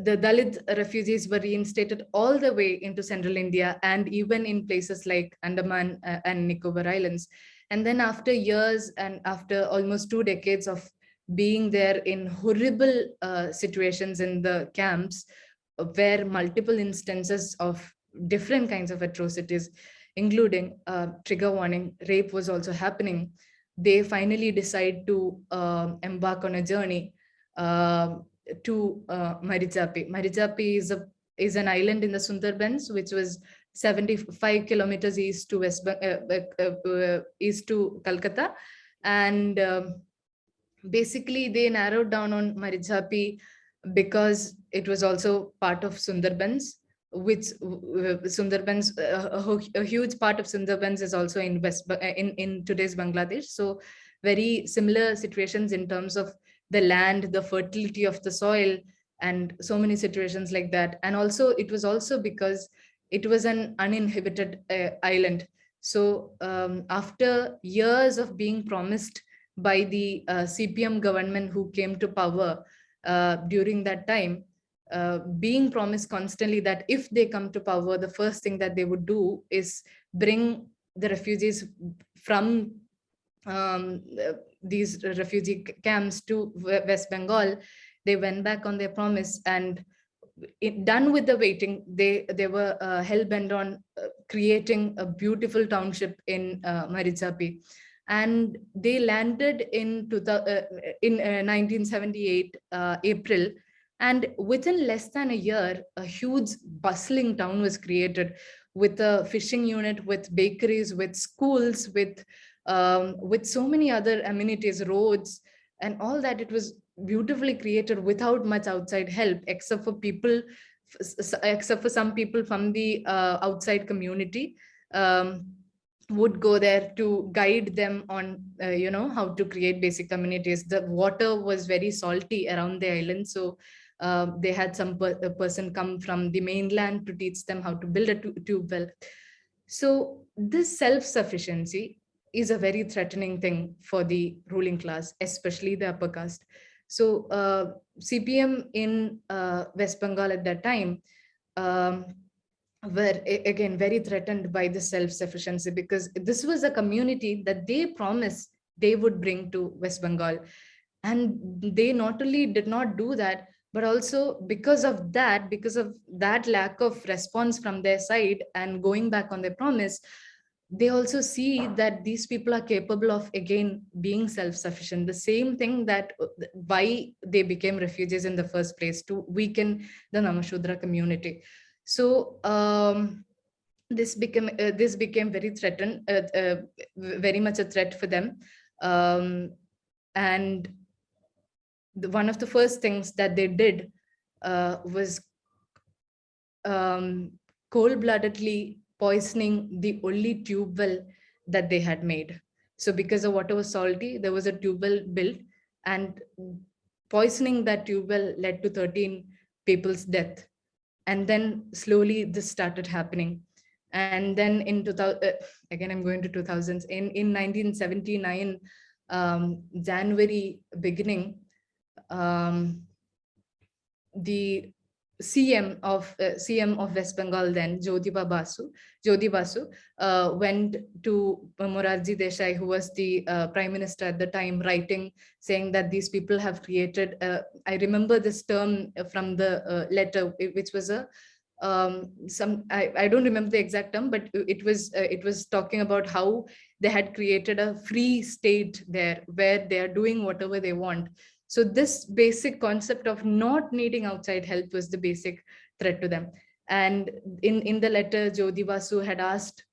the Dalit refugees were reinstated all the way into central India and even in places like Andaman uh, and Nicobar Islands. And then after years and after almost two decades of being there in horrible uh, situations in the camps where multiple instances of different kinds of atrocities, including uh, trigger warning, rape was also happening, they finally decide to uh, embark on a journey uh, to uh. Marichjhapi is, a, is an island in the Sundarbans, which was 75 kilometers east to west uh, uh, uh, east to Calcutta, and um, basically they narrowed down on Marichjhapi because it was also part of Sundarbans, which uh, Sundarbans, uh, a, a, huge part of Sundarbans is also in West in in today's Bangladesh. So very similar situations in terms of the land, the fertility of the soil, and so many situations like that. And also, it was also because it was an uninhabited uh, island. So um, after years of being promised by the uh, CPM government who came to power uh, during that time, uh, being promised constantly that if they come to power, the first thing that they would do is bring the refugees from um, these refugee camps to West Bengal. They went back on their promise and it, done with the waiting, they, they were uh, hell-bent on uh, creating a beautiful township in uh. And they landed in, uh, in 1978, uh, uh, April, and within less than a year, a huge bustling town was created with a fishing unit, with bakeries, with schools, with um, with so many other amenities, roads, and all that. It was beautifully created without much outside help, except for people, except for some people from the uh, outside community. Um, would go there to guide them on uh, you know how to create basic communities the water was very salty around the island so uh, they had some per person come from the mainland to teach them how to build a tube well. So this self-sufficiency is a very threatening thing for the ruling class, especially the upper caste. So uh, CPM in uh, West Bengal at that time um, were again very threatened by the self-sufficiency because this was a community that they promised they would bring to West Bengal. And they not only did not do that, but also because of that, because of that lack of response from their side and going back on their promise, they also see that these people are capable of again being self-sufficient. The same thing that uh, why they became refugees in the first place to weaken the namashudra community. So um, this became uh, this became very threatened uh, uh, very much a threat for them. Um, and the, one of the first things that they did uh, was um, cold-bloodedly poisoning the only tube well that they had made. So because the water was salty, there was a tube well built and poisoning that tube well led to 13 people's death. And then slowly this started happening. And then in 2000, uh, again, I'm going to 2000s, in, in 1979, um, January beginning, um, the CM of uh, CM of West Bengal then Jyotiba Basu Jyoti Basu uh, went to Morarji Desai who was the uh, prime minister at the time writing saying that these people have created uh, I remember this term from the uh, letter which was a um, some I, I don't remember the exact term but it was uh, it was talking about how they had created a free state there where they are doing whatever they want so this basic concept of not needing outside help was the basic threat to them. And in, in the letter, Jyoti Basu had asked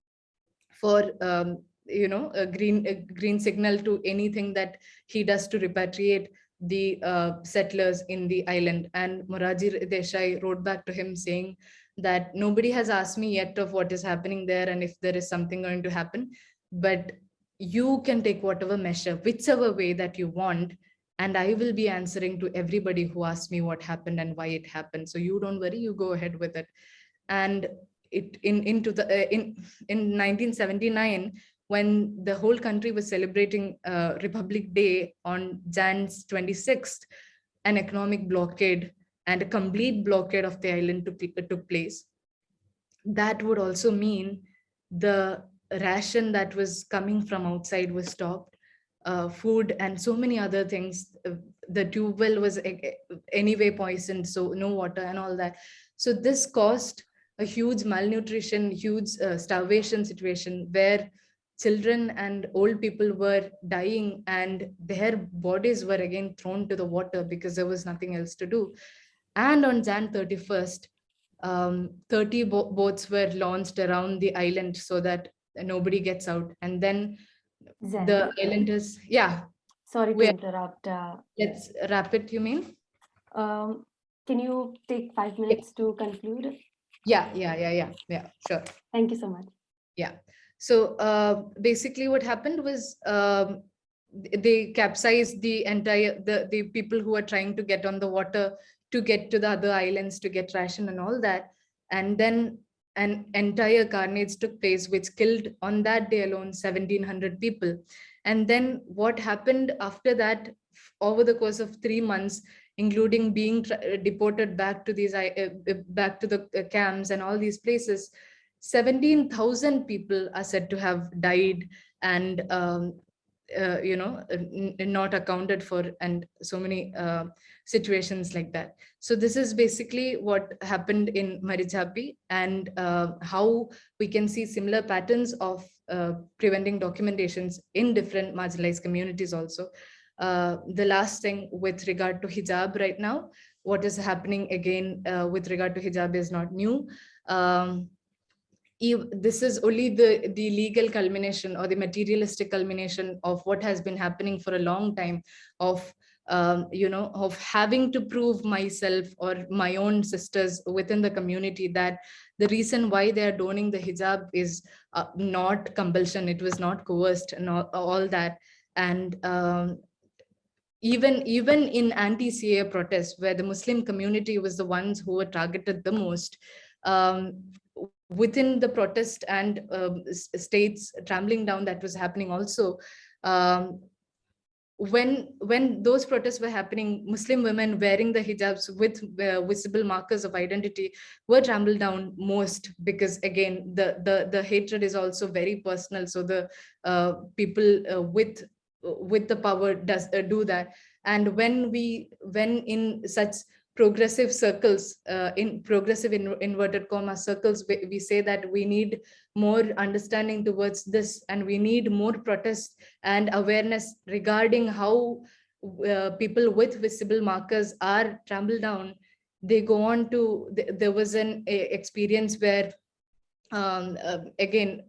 for, um, you know, a green, a green signal to anything that he does to repatriate the uh, settlers in the island. And Morarji Desai wrote back to him saying that nobody has asked me yet of what is happening there and if there is something going to happen, but you can take whatever measure, whichever way that you want and I will be answering to everybody who asks me what happened and why it happened. So you don't worry, you go ahead with it. And it in into the uh, in in 1979 when the whole country was celebrating uh, Republic Day on Jan's 26th, an economic blockade and a complete blockade of the island took, took place. That would also mean the ration that was coming from outside was stopped uh, food and so many other things. Uh, the tube well was anyway poisoned, so no water and all that. So this caused a huge malnutrition, huge uh, starvation situation where children and old people were dying and their bodies were again thrown to the water because there was nothing else to do. And on Jan 31st, um, 30 bo boats were launched around the island so that nobody gets out. And then Zen. the islanders yeah Sorry to Where- interrupt. Uh, let's wrap it you mean um, can you take five minutes to conclude? yeah yeah yeah yeah yeah sure Thank you so much. Yeah so uh basically what happened was um they capsized the entire the the people who are trying to get on the water to get to the other islands to get ration and all that and then an entire carnage took place which killed on that day alone 1700 people. And then what happened after that over the course of three months including being deported back to these uh, back to the uh, camps and all these places 17,000 people are said to have died and um, uh, you know not accounted for and so many uh, situations like that. So this is basically what happened in Marichjhapi and uh, how we can see similar patterns of uh, preventing documentations in different marginalized communities also. Uh, the last thing with regard to hijab right now what is happening again uh, with regard to hijab is not new. Um, this is only the, the legal culmination or the materialistic culmination of what has been happening for a long time of um, you know, of having to prove myself or my own sisters within the community that the reason why they are donning the hijab is uh, not compulsion, it was not coerced and all, all that. And um, even even in anti-CAA protests where the Muslim community was the ones who were targeted the most, um, within the protest and um, states trampling down that was happening also, um, when when those protests were happening, Muslim women wearing the hijabs with uh, visible markers of identity were trampled down most because again the the the hatred is also very personal. So the uh, people uh, with with the power does uh, do that. And when we when in such progressive circles, uh, in progressive in, inverted comma circles, we, we, say that we need more understanding towards this and we need more protest and awareness regarding how uh, people with visible markers are trampled down. They go on to, th there was an experience where, um, uh, again,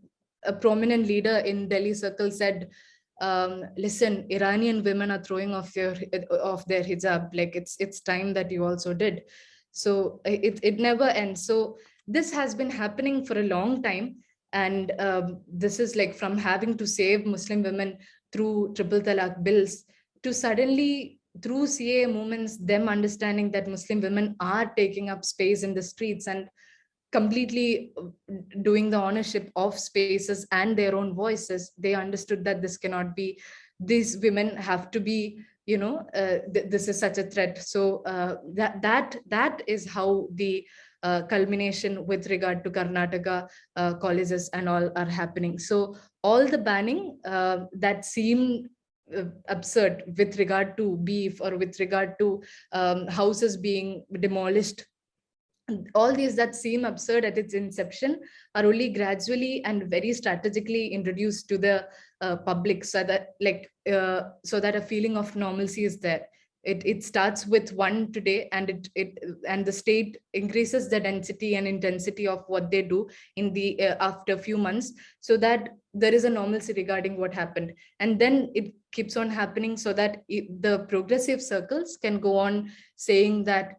a prominent leader in Delhi circle said, um, listen, Iranian women are throwing off their off their hijab. Like it's it's time that you also did. So it it never ends. So this has been happening for a long time, and um, this is like from having to save Muslim women through triple talaq bills to suddenly through CAA movements, them understanding that Muslim women are taking up space in the streets and completely uh, doing the ownership of spaces and their own voices, they understood that this cannot be, these women have to be, you know, uh, th this is such a threat. So uh, that, that, that is how the uh, culmination with regard to Karnataka uh, colleges and all are happening. So all the banning uh, that seemed absurd with regard to beef or with regard to um, houses being demolished all these that seem absurd at its inception are only gradually and very strategically introduced to the uh, public so that like uh, so that a feeling of normalcy is there. It it starts with one today and it it and the state increases the density and intensity of what they do in the uh, after a few months so that there is a normalcy regarding what happened. And then it keeps on happening so that it, the progressive circles can go on saying that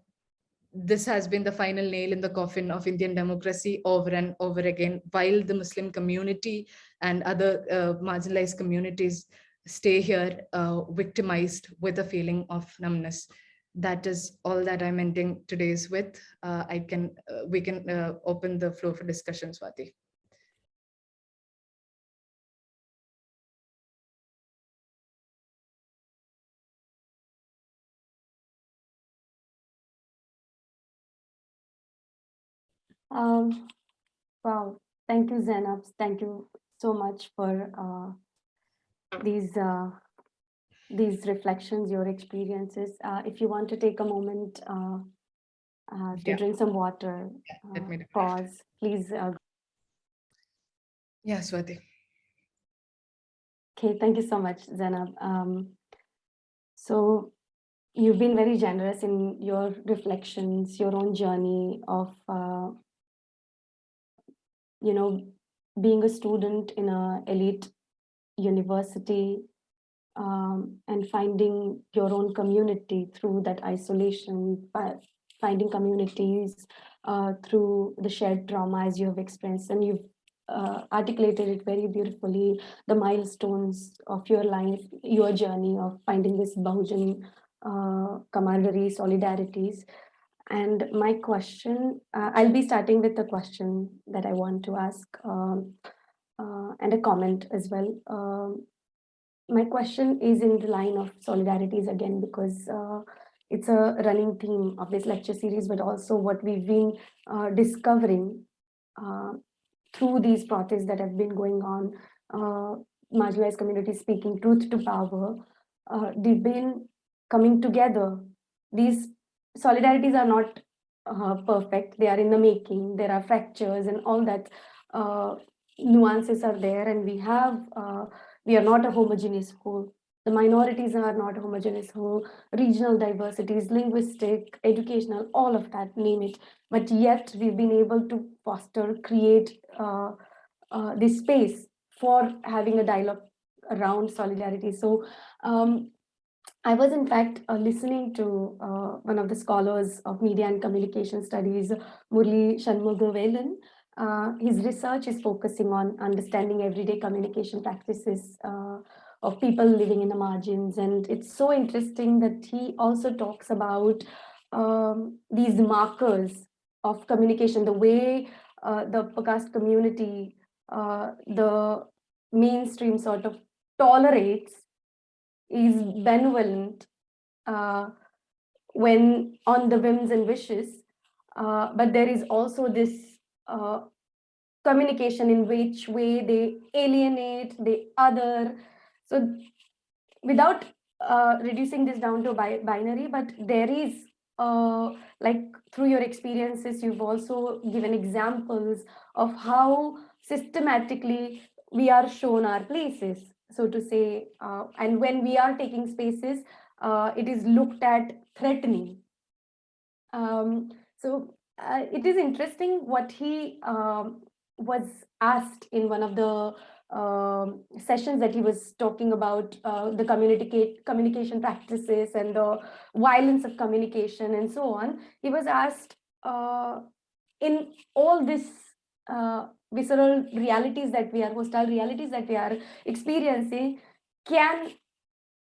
this has been the final nail in the coffin of Indian democracy over and over again, while the Muslim community and other uh, marginalized communities stay here uh, victimized with a feeling of numbness. That is all that I'm ending today's with. Uh, I can, uh, we can uh, open the floor for discussion, Swati. Um, wow, thank you, Zainab. Thank you so much for uh, these uh, these reflections, your experiences. Uh, if you want to take a moment uh, uh, to yeah. drink some water, yeah, uh, pause, please. Uh, yeah, Swati. Okay, thank you so much, Zainab. Um, so you've been very generous in your reflections, your own journey of uh, you know, being a student in a elite university um, and finding your own community through that isolation, finding communities uh, through the shared trauma as you have experienced. And you've uh, articulated it very beautifully, the milestones of your life, your journey of finding this Bahujan uh, camaraderie, solidarities. And my question, uh, I'll be starting with the question that I want to ask um, uh, and a comment as well. Um, my question is in the line of solidarities again, because uh, it's a running theme of this lecture series, but also what we've been uh, discovering uh, through these protests that have been going on, uh, marginalized communities speaking truth to power, they've been coming together. These solidarities are not uh, perfect. They are in the making. There are fractures and all that uh, nuances are there. And we have, uh, we are not a homogeneous whole. The minorities are not a homogeneous whole, regional diversities, linguistic, educational, all of that, name it. But yet we've been able to foster, create uh, uh, this space for having a dialogue around solidarity. So um, I was in fact uh, listening to uh, one of the scholars of media and communication studies, Murali Shanmugavelan. Uh, his research is focusing on understanding everyday communication practices uh, of people living in the margins. And it's so interesting that he also talks about um, these markers of communication, the way uh, the podcast community, uh, the mainstream sort of tolerates is benevolent uh, when on the whims and wishes, uh, but there is also this uh, communication in which way they alienate, the other. So without uh, reducing this down to bi binary, but there is uh, like through your experiences, you've also given examples of how systematically we are shown our places so to say, uh, and when we are taking spaces, uh, it is looked at threatening. Um, so uh, it is interesting what he um, was asked in one of the um, sessions that he was talking about uh, the communicate communication practices and the violence of communication and so on. He was asked uh, in all this uh, visceral realities that we are, hostile realities that we are experiencing, can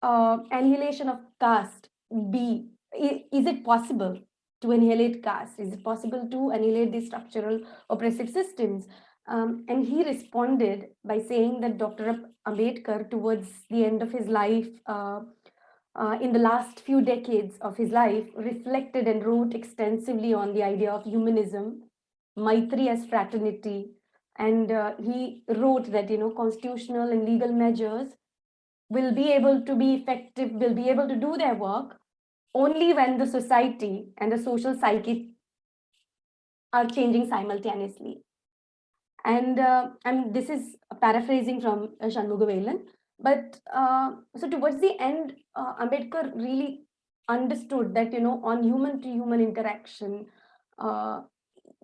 uh, annihilation of caste be, is it possible to annihilate caste? Is it possible to annihilate these structural oppressive systems? Um, and he responded by saying that Dr. Ambedkar, towards the end of his life, uh, uh, in the last few decades of his life, reflected and wrote extensively on the idea of humanism, Maitri as fraternity, and uh, he wrote that, you know, constitutional and legal measures will be able to be effective, will be able to do their work only when the society and the social psyche are changing simultaneously. And, uh, and this is paraphrasing from uh, Shanmugavelan. But uh, so towards the end, uh, Ambedkar really understood that, you know, on human to human interaction uh,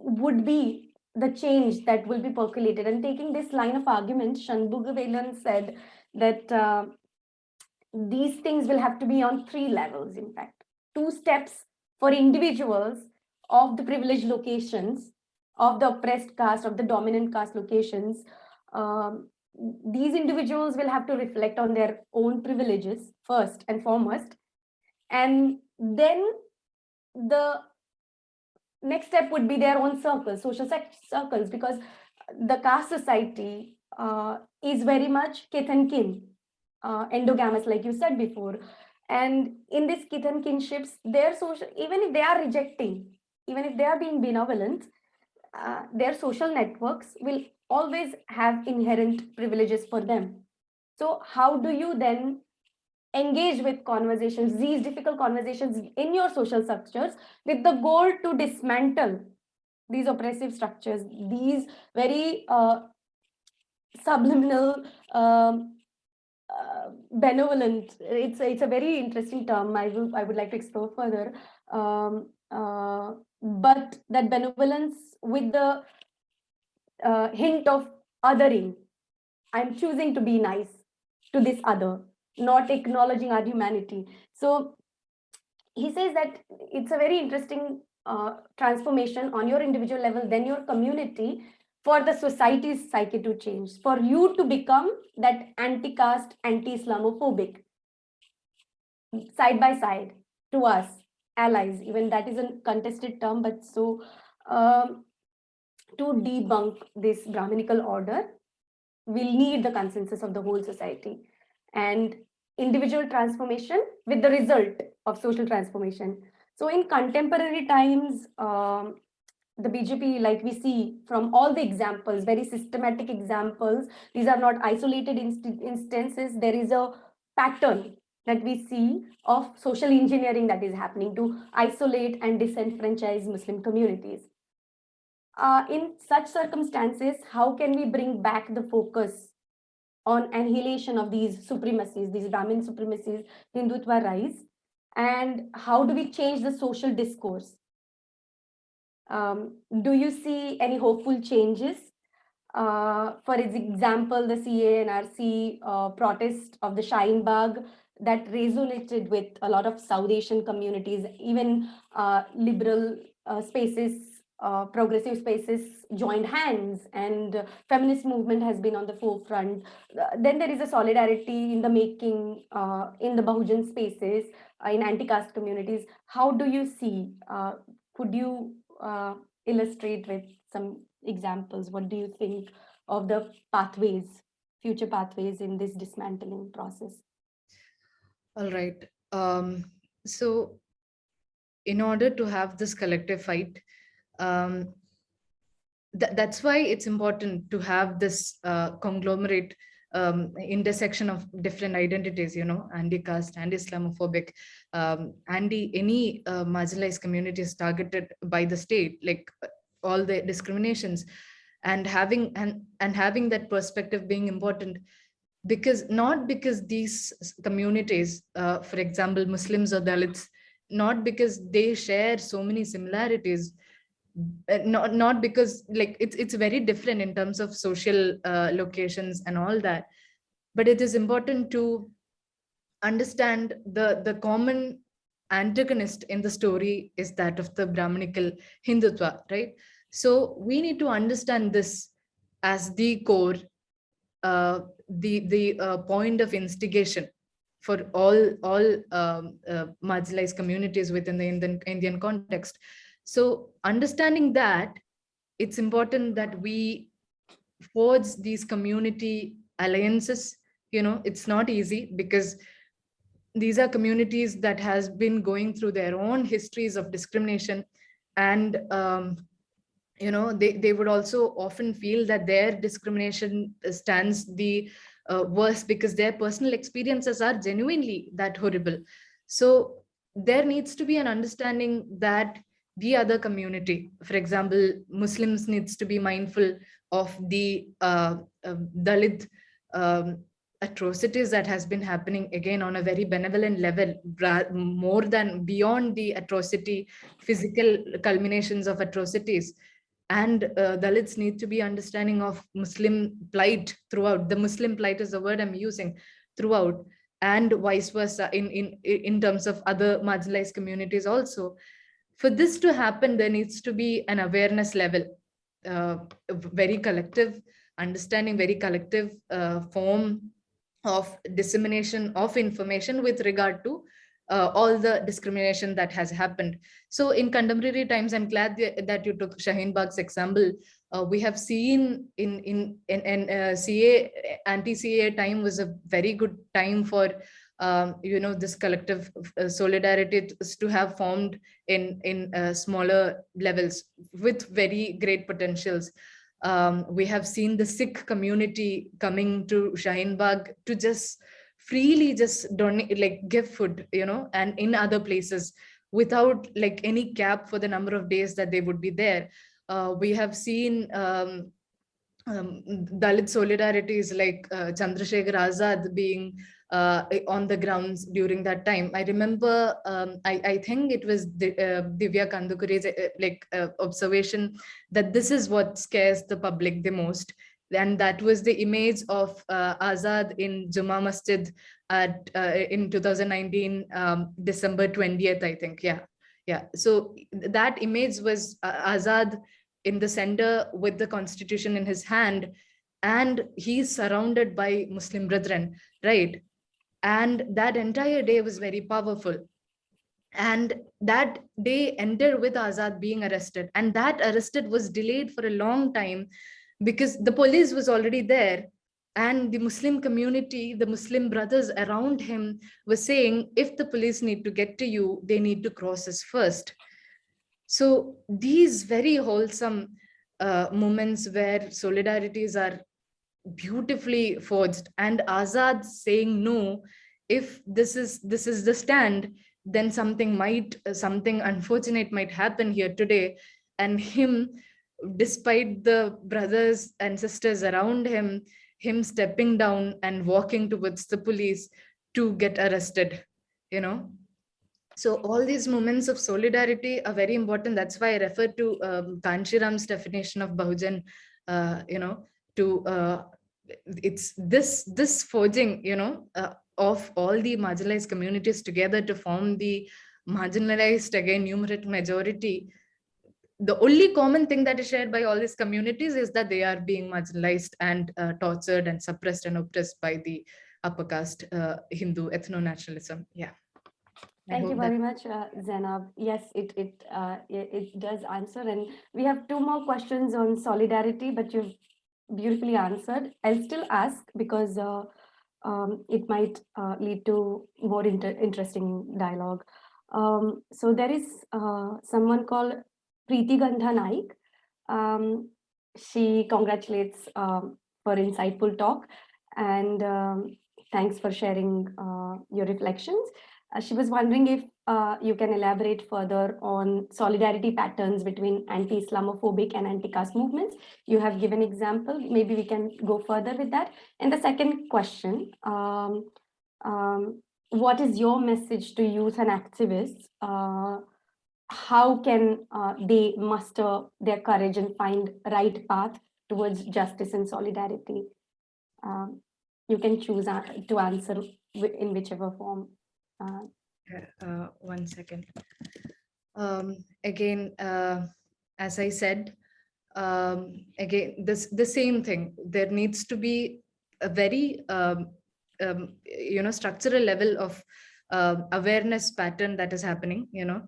would be the change that will be percolated. And taking this line of argument, Shanmugavelan said that uh, these things will have to be on three levels, in fact. Two steps for individuals of the privileged locations, of the oppressed caste, of the dominant caste locations. Um, these individuals will have to reflect on their own privileges first and foremost. And then the next step would be their own circles, social circles, because the caste society uh, is very much kith and kin, uh, endogamous, like you said before. And in this kith and kinships, their social, even if they are rejecting, even if they are being benevolent, uh, their social networks will always have inherent privileges for them. So how do you then engage with conversations, these difficult conversations in your social structures with the goal to dismantle these oppressive structures, these very uh, subliminal, um, uh, benevolent, it's, it's a very interesting term I, will, I would like to explore further. Um, uh, but that benevolence with the uh, hint of othering, I'm choosing to be nice to this other not acknowledging our humanity. So he says that it's a very interesting uh, transformation on your individual level, then your community, for the society's psyche to change, for you to become that anti-caste, anti-Islamophobic, side by side to us, allies, even that is a contested term, but so um, to debunk this Brahminical order, we'll need the consensus of the whole society and individual transformation with the result of social transformation. So in contemporary times, um, the BJP, like we see from all the examples, very systematic examples, these are not isolated inst instances, there is a pattern that we see of social engineering that is happening to isolate and disenfranchise Muslim communities. Uh, in such circumstances, how can we bring back the focus on annihilation of these supremacies, these Brahmin supremacies, Hindutva rise, and how do we change the social discourse? Um, do you see any hopeful changes? Uh, for example, the CAA and RC uh, protest of the Shine that resonated with a lot of South Asian communities, even uh, liberal uh, spaces uh, progressive spaces joined hands and uh, feminist movement has been on the forefront. Uh, then there is a solidarity in the making uh, in the Bahujan spaces, uh, in anti-caste communities. How do you see, could you illustrate with some examples? What do you think of the pathways, future pathways in this dismantling process? All right. Um, so in order to have this collective fight, um, th that's why it's important to have this uh, conglomerate um, intersection of different identities, you know, anti-caste, anti-Islamophobic, um, anti any uh, marginalized communities targeted by the state, like uh, all the discriminations, and having and and having that perspective being important, because not because these communities, uh, for example, Muslims or Dalits, not because they share so many similarities, not not because like it's it's very different in terms of social uh, locations and all that. But it is important to understand the the common antagonist in the story is that of the brahminical hindutva right? So we need to understand this as the core uh, the the uh, point of instigation for all all um, uh, marginalized communities within the indian indian context so understanding that, it's important that we forge these community alliances. You know, it's not easy because these are communities that has been going through their own histories of discrimination and um, you know they, they would also often feel that their discrimination stands the uh, worst because their personal experiences are genuinely that horrible so there needs to be an understanding that the other community. For example, Muslims needs to be mindful of the uh, uh, Dalit um, atrocities that has been happening again on a very benevolent level, more than beyond the atrocity, physical culminations of atrocities. And uh, Dalits need to be understanding of Muslim plight throughout. The Muslim plight is the word I'm using throughout and vice versa in, in, in terms of other marginalized communities also for this to happen, there needs to be an awareness level, uh, very collective understanding, very collective uh, form of dissemination of information with regard to uh, all the discrimination that has happened. So in contemporary times, I'm glad that you took Shaheen Bagh's example. Uh, we have seen in in in, in uh, CAA anti-CAA time was a very good time for um, you know, this collective uh, solidarity is to have formed in, in uh, smaller levels with very great potentials. Um, we have seen the Sikh community coming to Shaheen Bagh to just freely just donate, like give food, you know, and in other places without like any cap for the number of days that they would be there. Uh, we have seen um, um, Dalit solidarities like uh, Chandrasekhar Azad being uh, on the grounds during that time. I remember, um, I, I, think it was uh, Divya Kandukuri's uh, like uh, observation that this is what scares the public the most. And that was the image of uh, Azad in Jama Masjid at uh, in 2019, um, December 20th, I think. Yeah, yeah. So that image was Azad in the center with the constitution in his hand and he's surrounded by muslim brethren right and that entire day was very powerful. And that day ended with azad being arrested. And that arrested was delayed for a long time because the police was already there. And the muslim community the muslim brothers around him were saying if the police need to get to you they need to cross us first. So these very wholesome uh, moments where solidarities are beautifully forged. And azad saying no if this is this is the stand then something might something unfortunate might happen here today. And him despite the brothers and sisters around him him stepping down and walking towards the police to get arrested you know? So all these moments of solidarity are very important. That's why i refer to um, kanshiram's definition of bahujan uh, you know to uh, it's this this forging you know uh, of all the marginalized communities together to form the marginalized again numerate majority. The only common thing that is shared by all these communities is that they are being marginalized and uh, tortured and suppressed and oppressed by the upper caste uh, hindu ethno-nationalism. Yeah. Thank you very much, uh, Zainab. Yes, it it, uh, it it does answer, and we have two more questions on solidarity, but you've beautifully answered. I'll still ask because uh, um, it might uh, lead to more inter interesting dialogue. Um, so there is uh, someone called Preeti Gandha Naik. Um, she congratulates um, for insightful talk and um, thanks for sharing uh, your reflections. Uh, she was wondering if uh, you can elaborate further on solidarity patterns between anti-Islamophobic and anti-caste movements. You have given example, maybe we can go further with that. And the second question, um, um, what is your message to youth and activists? Uh, how can uh, they muster their courage and find right path towards justice and solidarity? Um, you can choose uh, to answer in whichever form. Uh, uh, one second. Um, again, uh, as I said, um, again, this the same thing. There needs to be a very, um, um, you know, structural level of uh, awareness pattern that is happening. You know,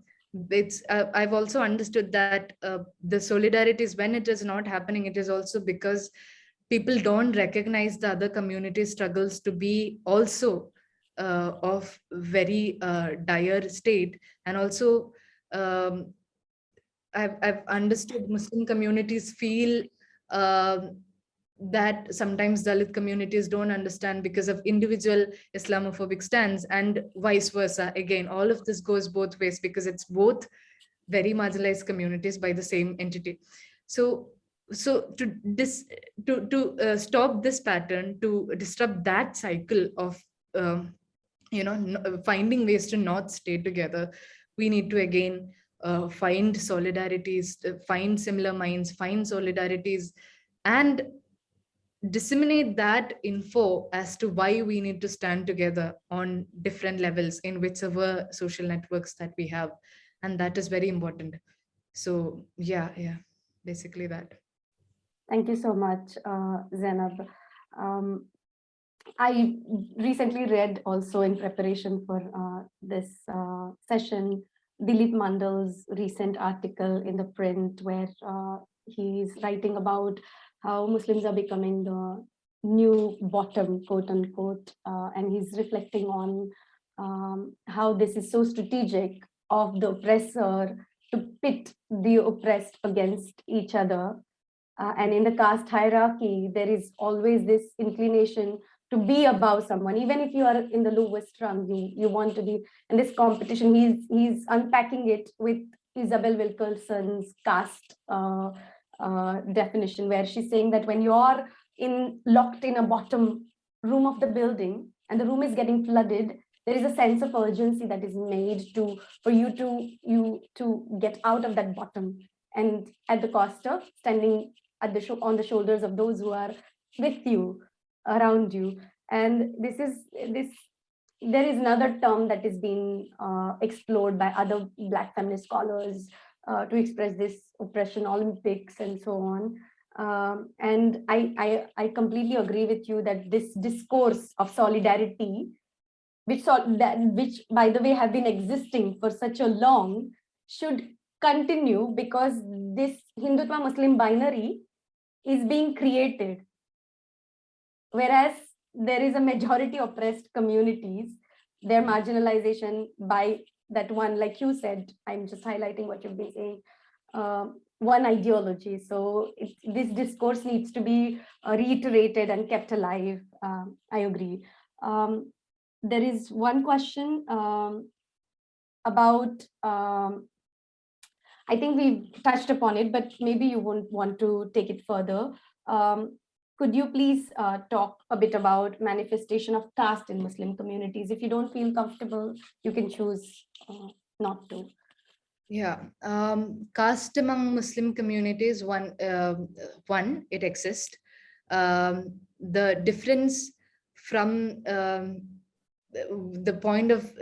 it's. Uh, I've also understood that uh, the solidarity is when it is not happening. It is also because people don't recognize the other community struggles to be also uh, of very uh, dire state and also um, I've, I've understood Muslim communities feel um, that sometimes Dalit communities don't understand because of individual Islamophobic stands and vice versa. Again, all of this goes both ways because it's both very marginalized communities by the same entity. So, so to dis to to uh, stop this pattern, to disrupt that cycle of um, you know finding ways to not stay together, we need to again uh, find solidarities, uh, find similar minds, find solidarities, and disseminate that info as to why we need to stand together on different levels in whichever social networks that we have. And that is very important. So yeah, yeah, basically that. Thank you so much, uh, Zainab. Um, I recently read also in preparation for uh, this uh, session, Dilip Mandal's recent article in the print where uh, he's writing about how Muslims are becoming the new bottom, quote unquote, uh, and he's reflecting on um, how this is so strategic of the oppressor to pit the oppressed against each other. Uh, and in the caste hierarchy, there is always this inclination to be above someone, even if you are in the lowest rung, you, you want to be in this competition. He's he's unpacking it with Isabel Wilkerson's caste uh, uh, definition, where she's saying that when you're in locked in a bottom room of the building and the room is getting flooded, there is a sense of urgency that is made to for you to you to get out of that bottom and at the cost of standing at the on the shoulders of those who are with you around you and this is this there is another term that is being uh, explored by other black feminist scholars uh, to express this oppression, Olympics and so on. Um, and I, I, I completely agree with you that this discourse of solidarity, which, so, that, which by the way have been existing for such a long, should continue because this Hindutva Muslim binary is being created. Whereas there is a majority oppressed communities, their marginalization by that one, like you said, I'm just highlighting what you've been saying, um, one ideology. So it, this discourse needs to be uh, reiterated and kept alive. Um, I agree. Um, there is one question um, about, um, I think we've touched upon it, but maybe you won't want to take it further. Could you please uh, talk a bit about manifestation of caste in Muslim communities? If you don't feel comfortable, you can choose uh, not to. Yeah, um, caste among Muslim communities, one, uh, one it exists. Um, the difference from um, the point of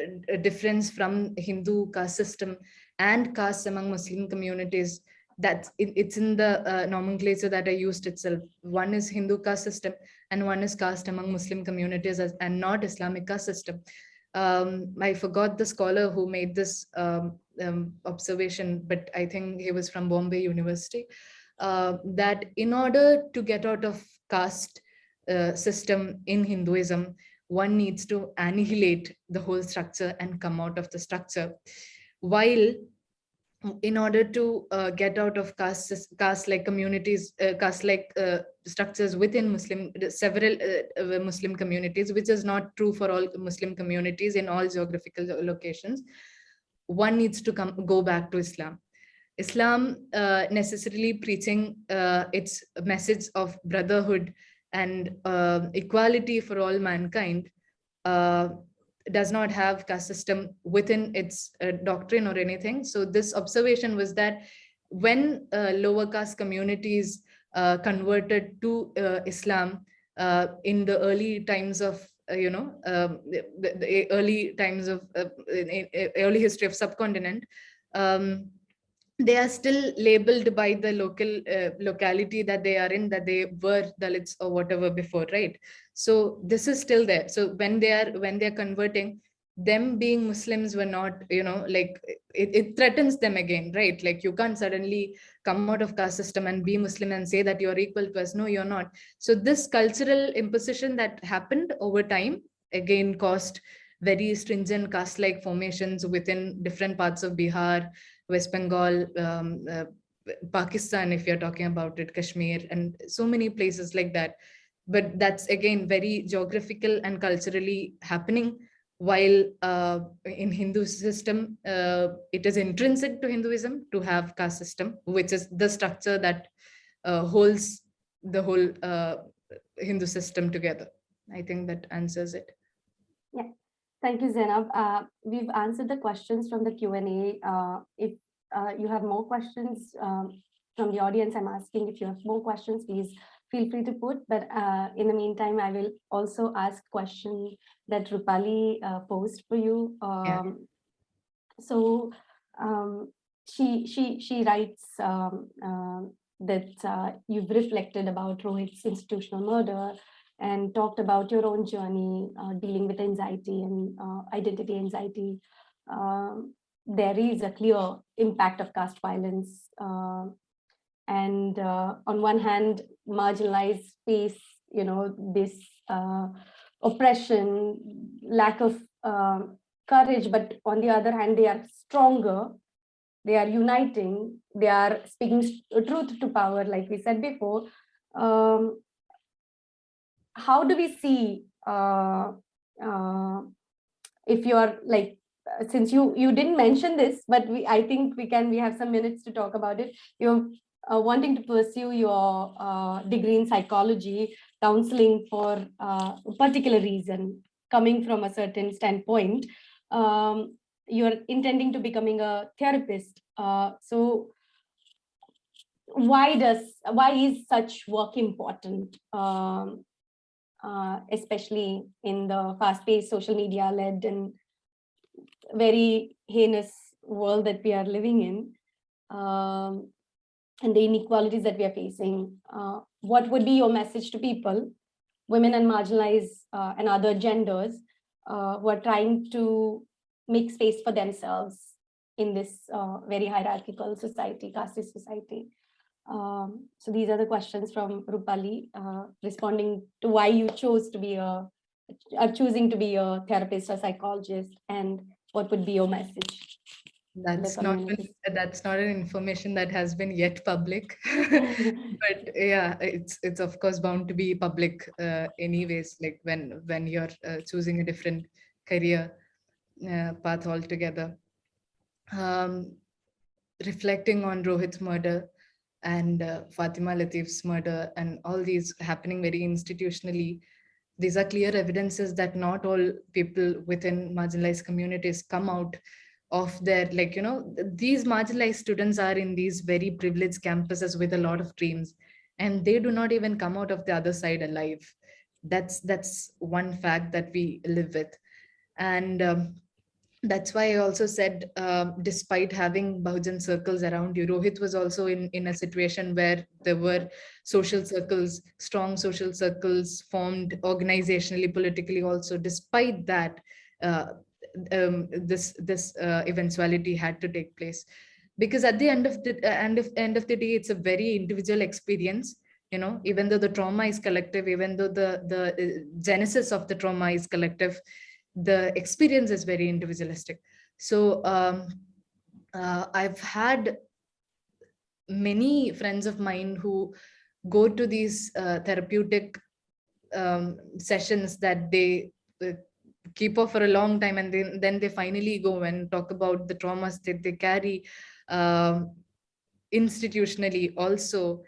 difference from Hindu caste system and caste among Muslim communities that's it, it's in the uh, nomenclature that I used itself. One is Hindu caste system and one is caste among Muslim communities as, and not Islamic caste system. Um, I forgot the scholar who made this um, um, observation, but I think he was from Bombay University, uh, that in order to get out of caste uh, system in Hinduism, one needs to annihilate the whole structure and come out of the structure. While in order to uh, get out of caste caste like communities uh, caste like uh, structures within muslim several uh, uh, muslim communities which is not true for all muslim communities in all geographical locations one needs to come go back to islam. Islam uh, necessarily preaching its message of brotherhood and equality for all mankind does not have caste system within its uh, doctrine or anything. So this observation was that when uh, lower caste communities uh, converted to uh, Islam uh, in the early times of, uh, you know, um, the, the, early times of early history of subcontinent, um, they are still labeled by the local uh, locality that they are in that they were dalits or whatever before right? So this is still there. So when they are when they're converting them being muslims were not you know like it, it threatens them again right? Like you can't suddenly come out of caste system and be muslim and say that you're equal to us. No you're not. So this cultural imposition that happened over time again caused very stringent caste like formations within different parts of bihar West Bengal, um, uh, Pakistan, if you're talking about it, Kashmir, and so many places like that. But that's again very geographical and culturally happening. While uh, in Hindu system, uh, it is intrinsic to Hinduism to have caste system, which is the structure that uh, holds the whole uh, Hindu system together. I think that answers it. Yeah. Thank you, Zainab. Uh, we've answered the questions from the Q&A. Uh, if uh, you have more questions um, from the audience, I'm asking if you have more questions, please feel free to put. But uh, in the meantime, I will also ask question that Rupali uh, posed for you. Um, yeah. So um, she she she writes um, uh, that you've reflected about Rohit's institutional murder and talked about your own journey uh, dealing with anxiety and uh, identity anxiety. Um, there is a clear impact of caste violence. Uh, and uh, on one hand, marginalized space, you know, this uh, oppression, lack of um, courage, but on the other hand, they are stronger they are uniting, they are speaking truth to power, like we said before. Um, how do we see uh, uh, if you are like uh, since you you didn't mention this but we i think we can we have some minutes to talk about it. You're uh, wanting to pursue your uh, degree in psychology counseling for uh, a particular reason coming from a certain standpoint. Um, you're intending to becoming a therapist so why does why is such work important um, uh, especially in the fast-paced social media-led and very heinous world that we are living in. um, and the inequalities that we are facing, uh, what would be your message to people, women and marginalized uh, and other genders uh, who are trying to make space for themselves in this uh, very hierarchical society, caste society? Um, so these are the questions from Rupali, uh, responding to why you chose to be a, are choosing to be a therapist or psychologist, and what would be your message? That's not an- that's not an information that has been yet public. but yeah, it's it's of course bound to be public uh, anyways. Like when when you're uh, choosing a different career uh, path altogether. Um, reflecting on Rohit's murder and uh, Fathima Latheef's murder and all these happening very institutionally, these are clear evidences that not all people within marginalized communities come out of their like you know these marginalized students are in these very privileged campuses with a lot of dreams and they do not even come out of the other side alive. That's that's one fact that we live with. And um, that's why I also said, uh, despite having Bahujan circles around you, Rohit was also in, in a situation where there were social circles, strong social circles formed organizationally, politically also. Despite that, uh, um, this this uh, eventuality had to take place, because at the end of the end of end of the day, it's a very individual experience. You know, even though the trauma is collective, even though the the uh, genesis of the trauma is collective, the experience is very individualistic. So um, uh, I've had many friends of mine who go to these uh, therapeutic um, sessions that they uh, keep off for a long time and then, then they finally go and talk about the traumas that they carry um, institutionally also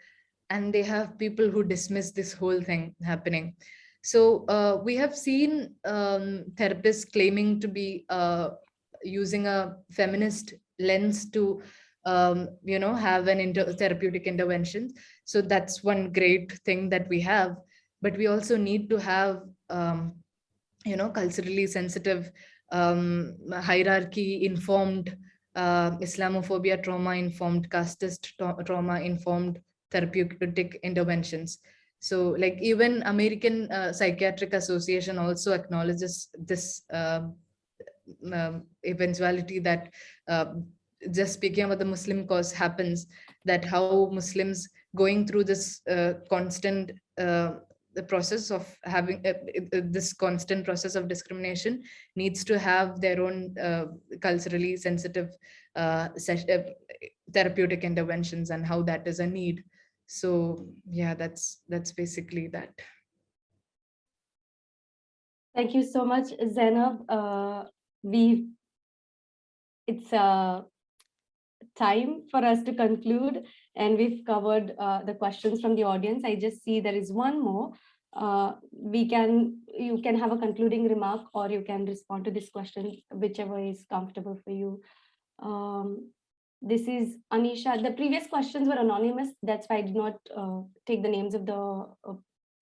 and they have people who dismiss this whole thing happening so uh, we have seen um, therapists claiming to be uh, using a feminist lens to, um, you know, have an inter therapeutic intervention. So that's one great thing that we have. But we also need to have, um, you know, culturally sensitive, um, hierarchy informed, uh, Islamophobia trauma informed, casteist tra trauma informed therapeutic interventions. So like even American uh, Psychiatric Association also acknowledges this uh, eventuality that uh, just speaking about the Muslim cause happens, that how Muslims going through this uh, constant uh, the process of having uh, uh, this constant process of discrimination needs to have their own uh, culturally sensitive uh, therapeutic interventions and how that is a need so yeah that's that's basically that Thank you so much, Zainab. Uh, we, it's uh, time for us to conclude and we've covered uh, the questions from the audience. I just see there is one more. Uh, we can, you can have a concluding remark or you can respond to this question, whichever is comfortable for you. Um, this is Anisha. The previous questions were anonymous. That's why I did not uh, take the names of the uh,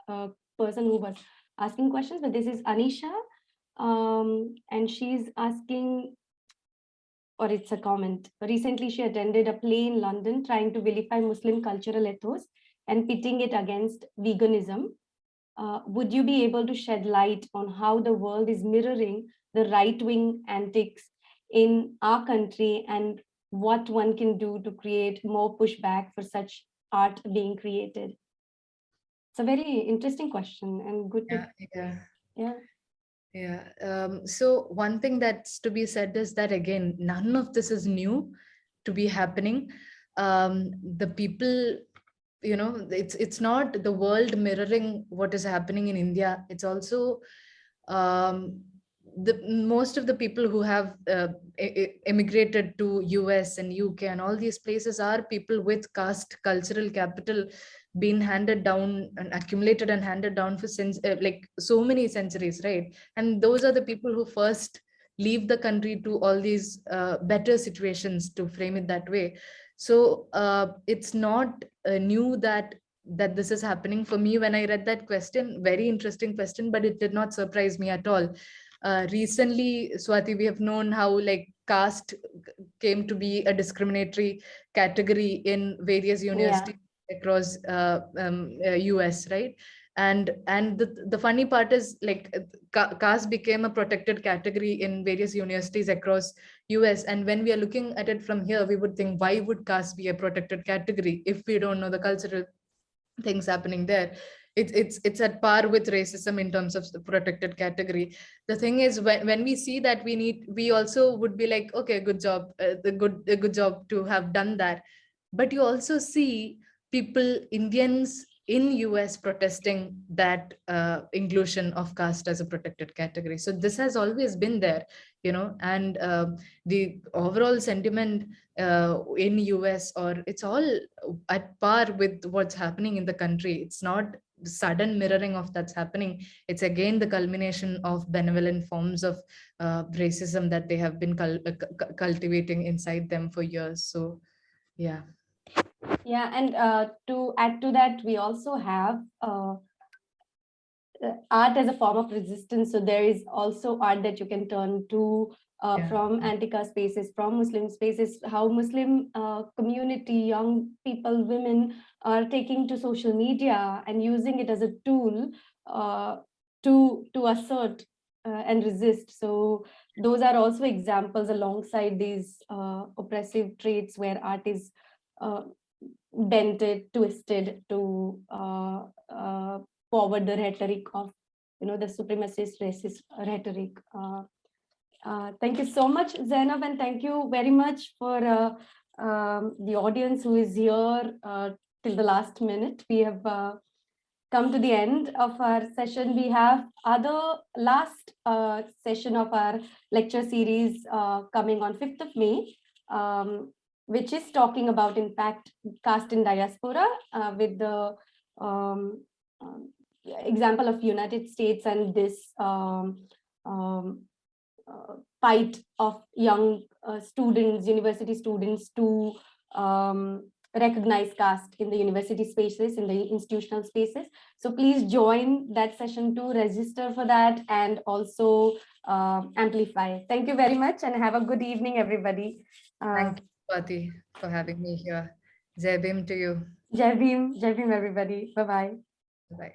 uh, person who was asking questions, but this is Anisha. Um, and she's asking, or it's a comment. Recently, she attended a play in London trying to vilify Muslim cultural ethos and pitting it against veganism. Uh, would you be able to shed light on how the world is mirroring the right-wing antics in our country and what one can do to create more pushback for such art being created? It's a very interesting question and good to, yeah yeah yeah. yeah um, so one thing that's to be said is that again none of this is new to be happening um, the people you know it's it's not the world mirroring what is happening in india it's also um, the most of the people who have uh, emigrated to us and uk and all these places are people with caste cultural capital been handed down and accumulated and handed down for since uh, like so many centuries right? And those are the people who first leave the country to all these uh, better situations to frame it that way. So uh, it's not uh, new that that this is happening. For me when i read that question very interesting question but it did not surprise me at all uh, recently, Swati, we have known how like caste came to be a discriminatory category in various universities across uh, um, uh, US, right? And and the, the funny part is like uh, caste became a protected category in various universities across US. And when we are looking at it from here, we would think, why would caste be a protected category if we don't know the cultural things happening there? It's it's it's at par with racism in terms of the protected category. The thing is, when when we see that we need, we also would be like, okay, good job, uh, the good a good job to have done that. But you also see people, Indians in US protesting that uh, inclusion of caste as a protected category. So this has always been there, you know, and um, the overall sentiment uh, in US or it's all at par with what's happening in the country. It's not sudden mirroring of that's happening. It's again the culmination of benevolent forms of uh, racism that they have been cul cu- cultivating inside them for years. So yeah. Yeah, and uh, to add to that, we also have uh, uh, art as a form of resistance. So there is also art that you can turn to uh, Yeah. from anti-caste spaces, from Muslim spaces, how Muslim uh, community, young people, women are taking to social media and using it as a tool uh, to, to assert uh, and resist. So those are also examples alongside these uh, oppressive traits where art is uh, dented, twisted to uh, uh, forward the rhetoric of, you know, the supremacist racist rhetoric. Uh, uh, thank you so much, Zainab, and thank you very much for uh, um, the audience who is here uh, till the last minute. We have uh, come to the end of our session. We have other last uh, session of our lecture series coming on 5th of May. Um, which is talking about impact caste in diaspora with the um, um, example of United States and this um, um, uh, fight of young uh, students, university students to um, recognize caste in the university spaces, in the institutional spaces. So please join that session to register for that and also uh, amplify. Thank you very much and have a good evening, everybody. Uh, Thank you, Swati, for having me here. Jai Bhim to you. Jai Bhim, Jai Bhim, everybody. Bye-bye. Bye.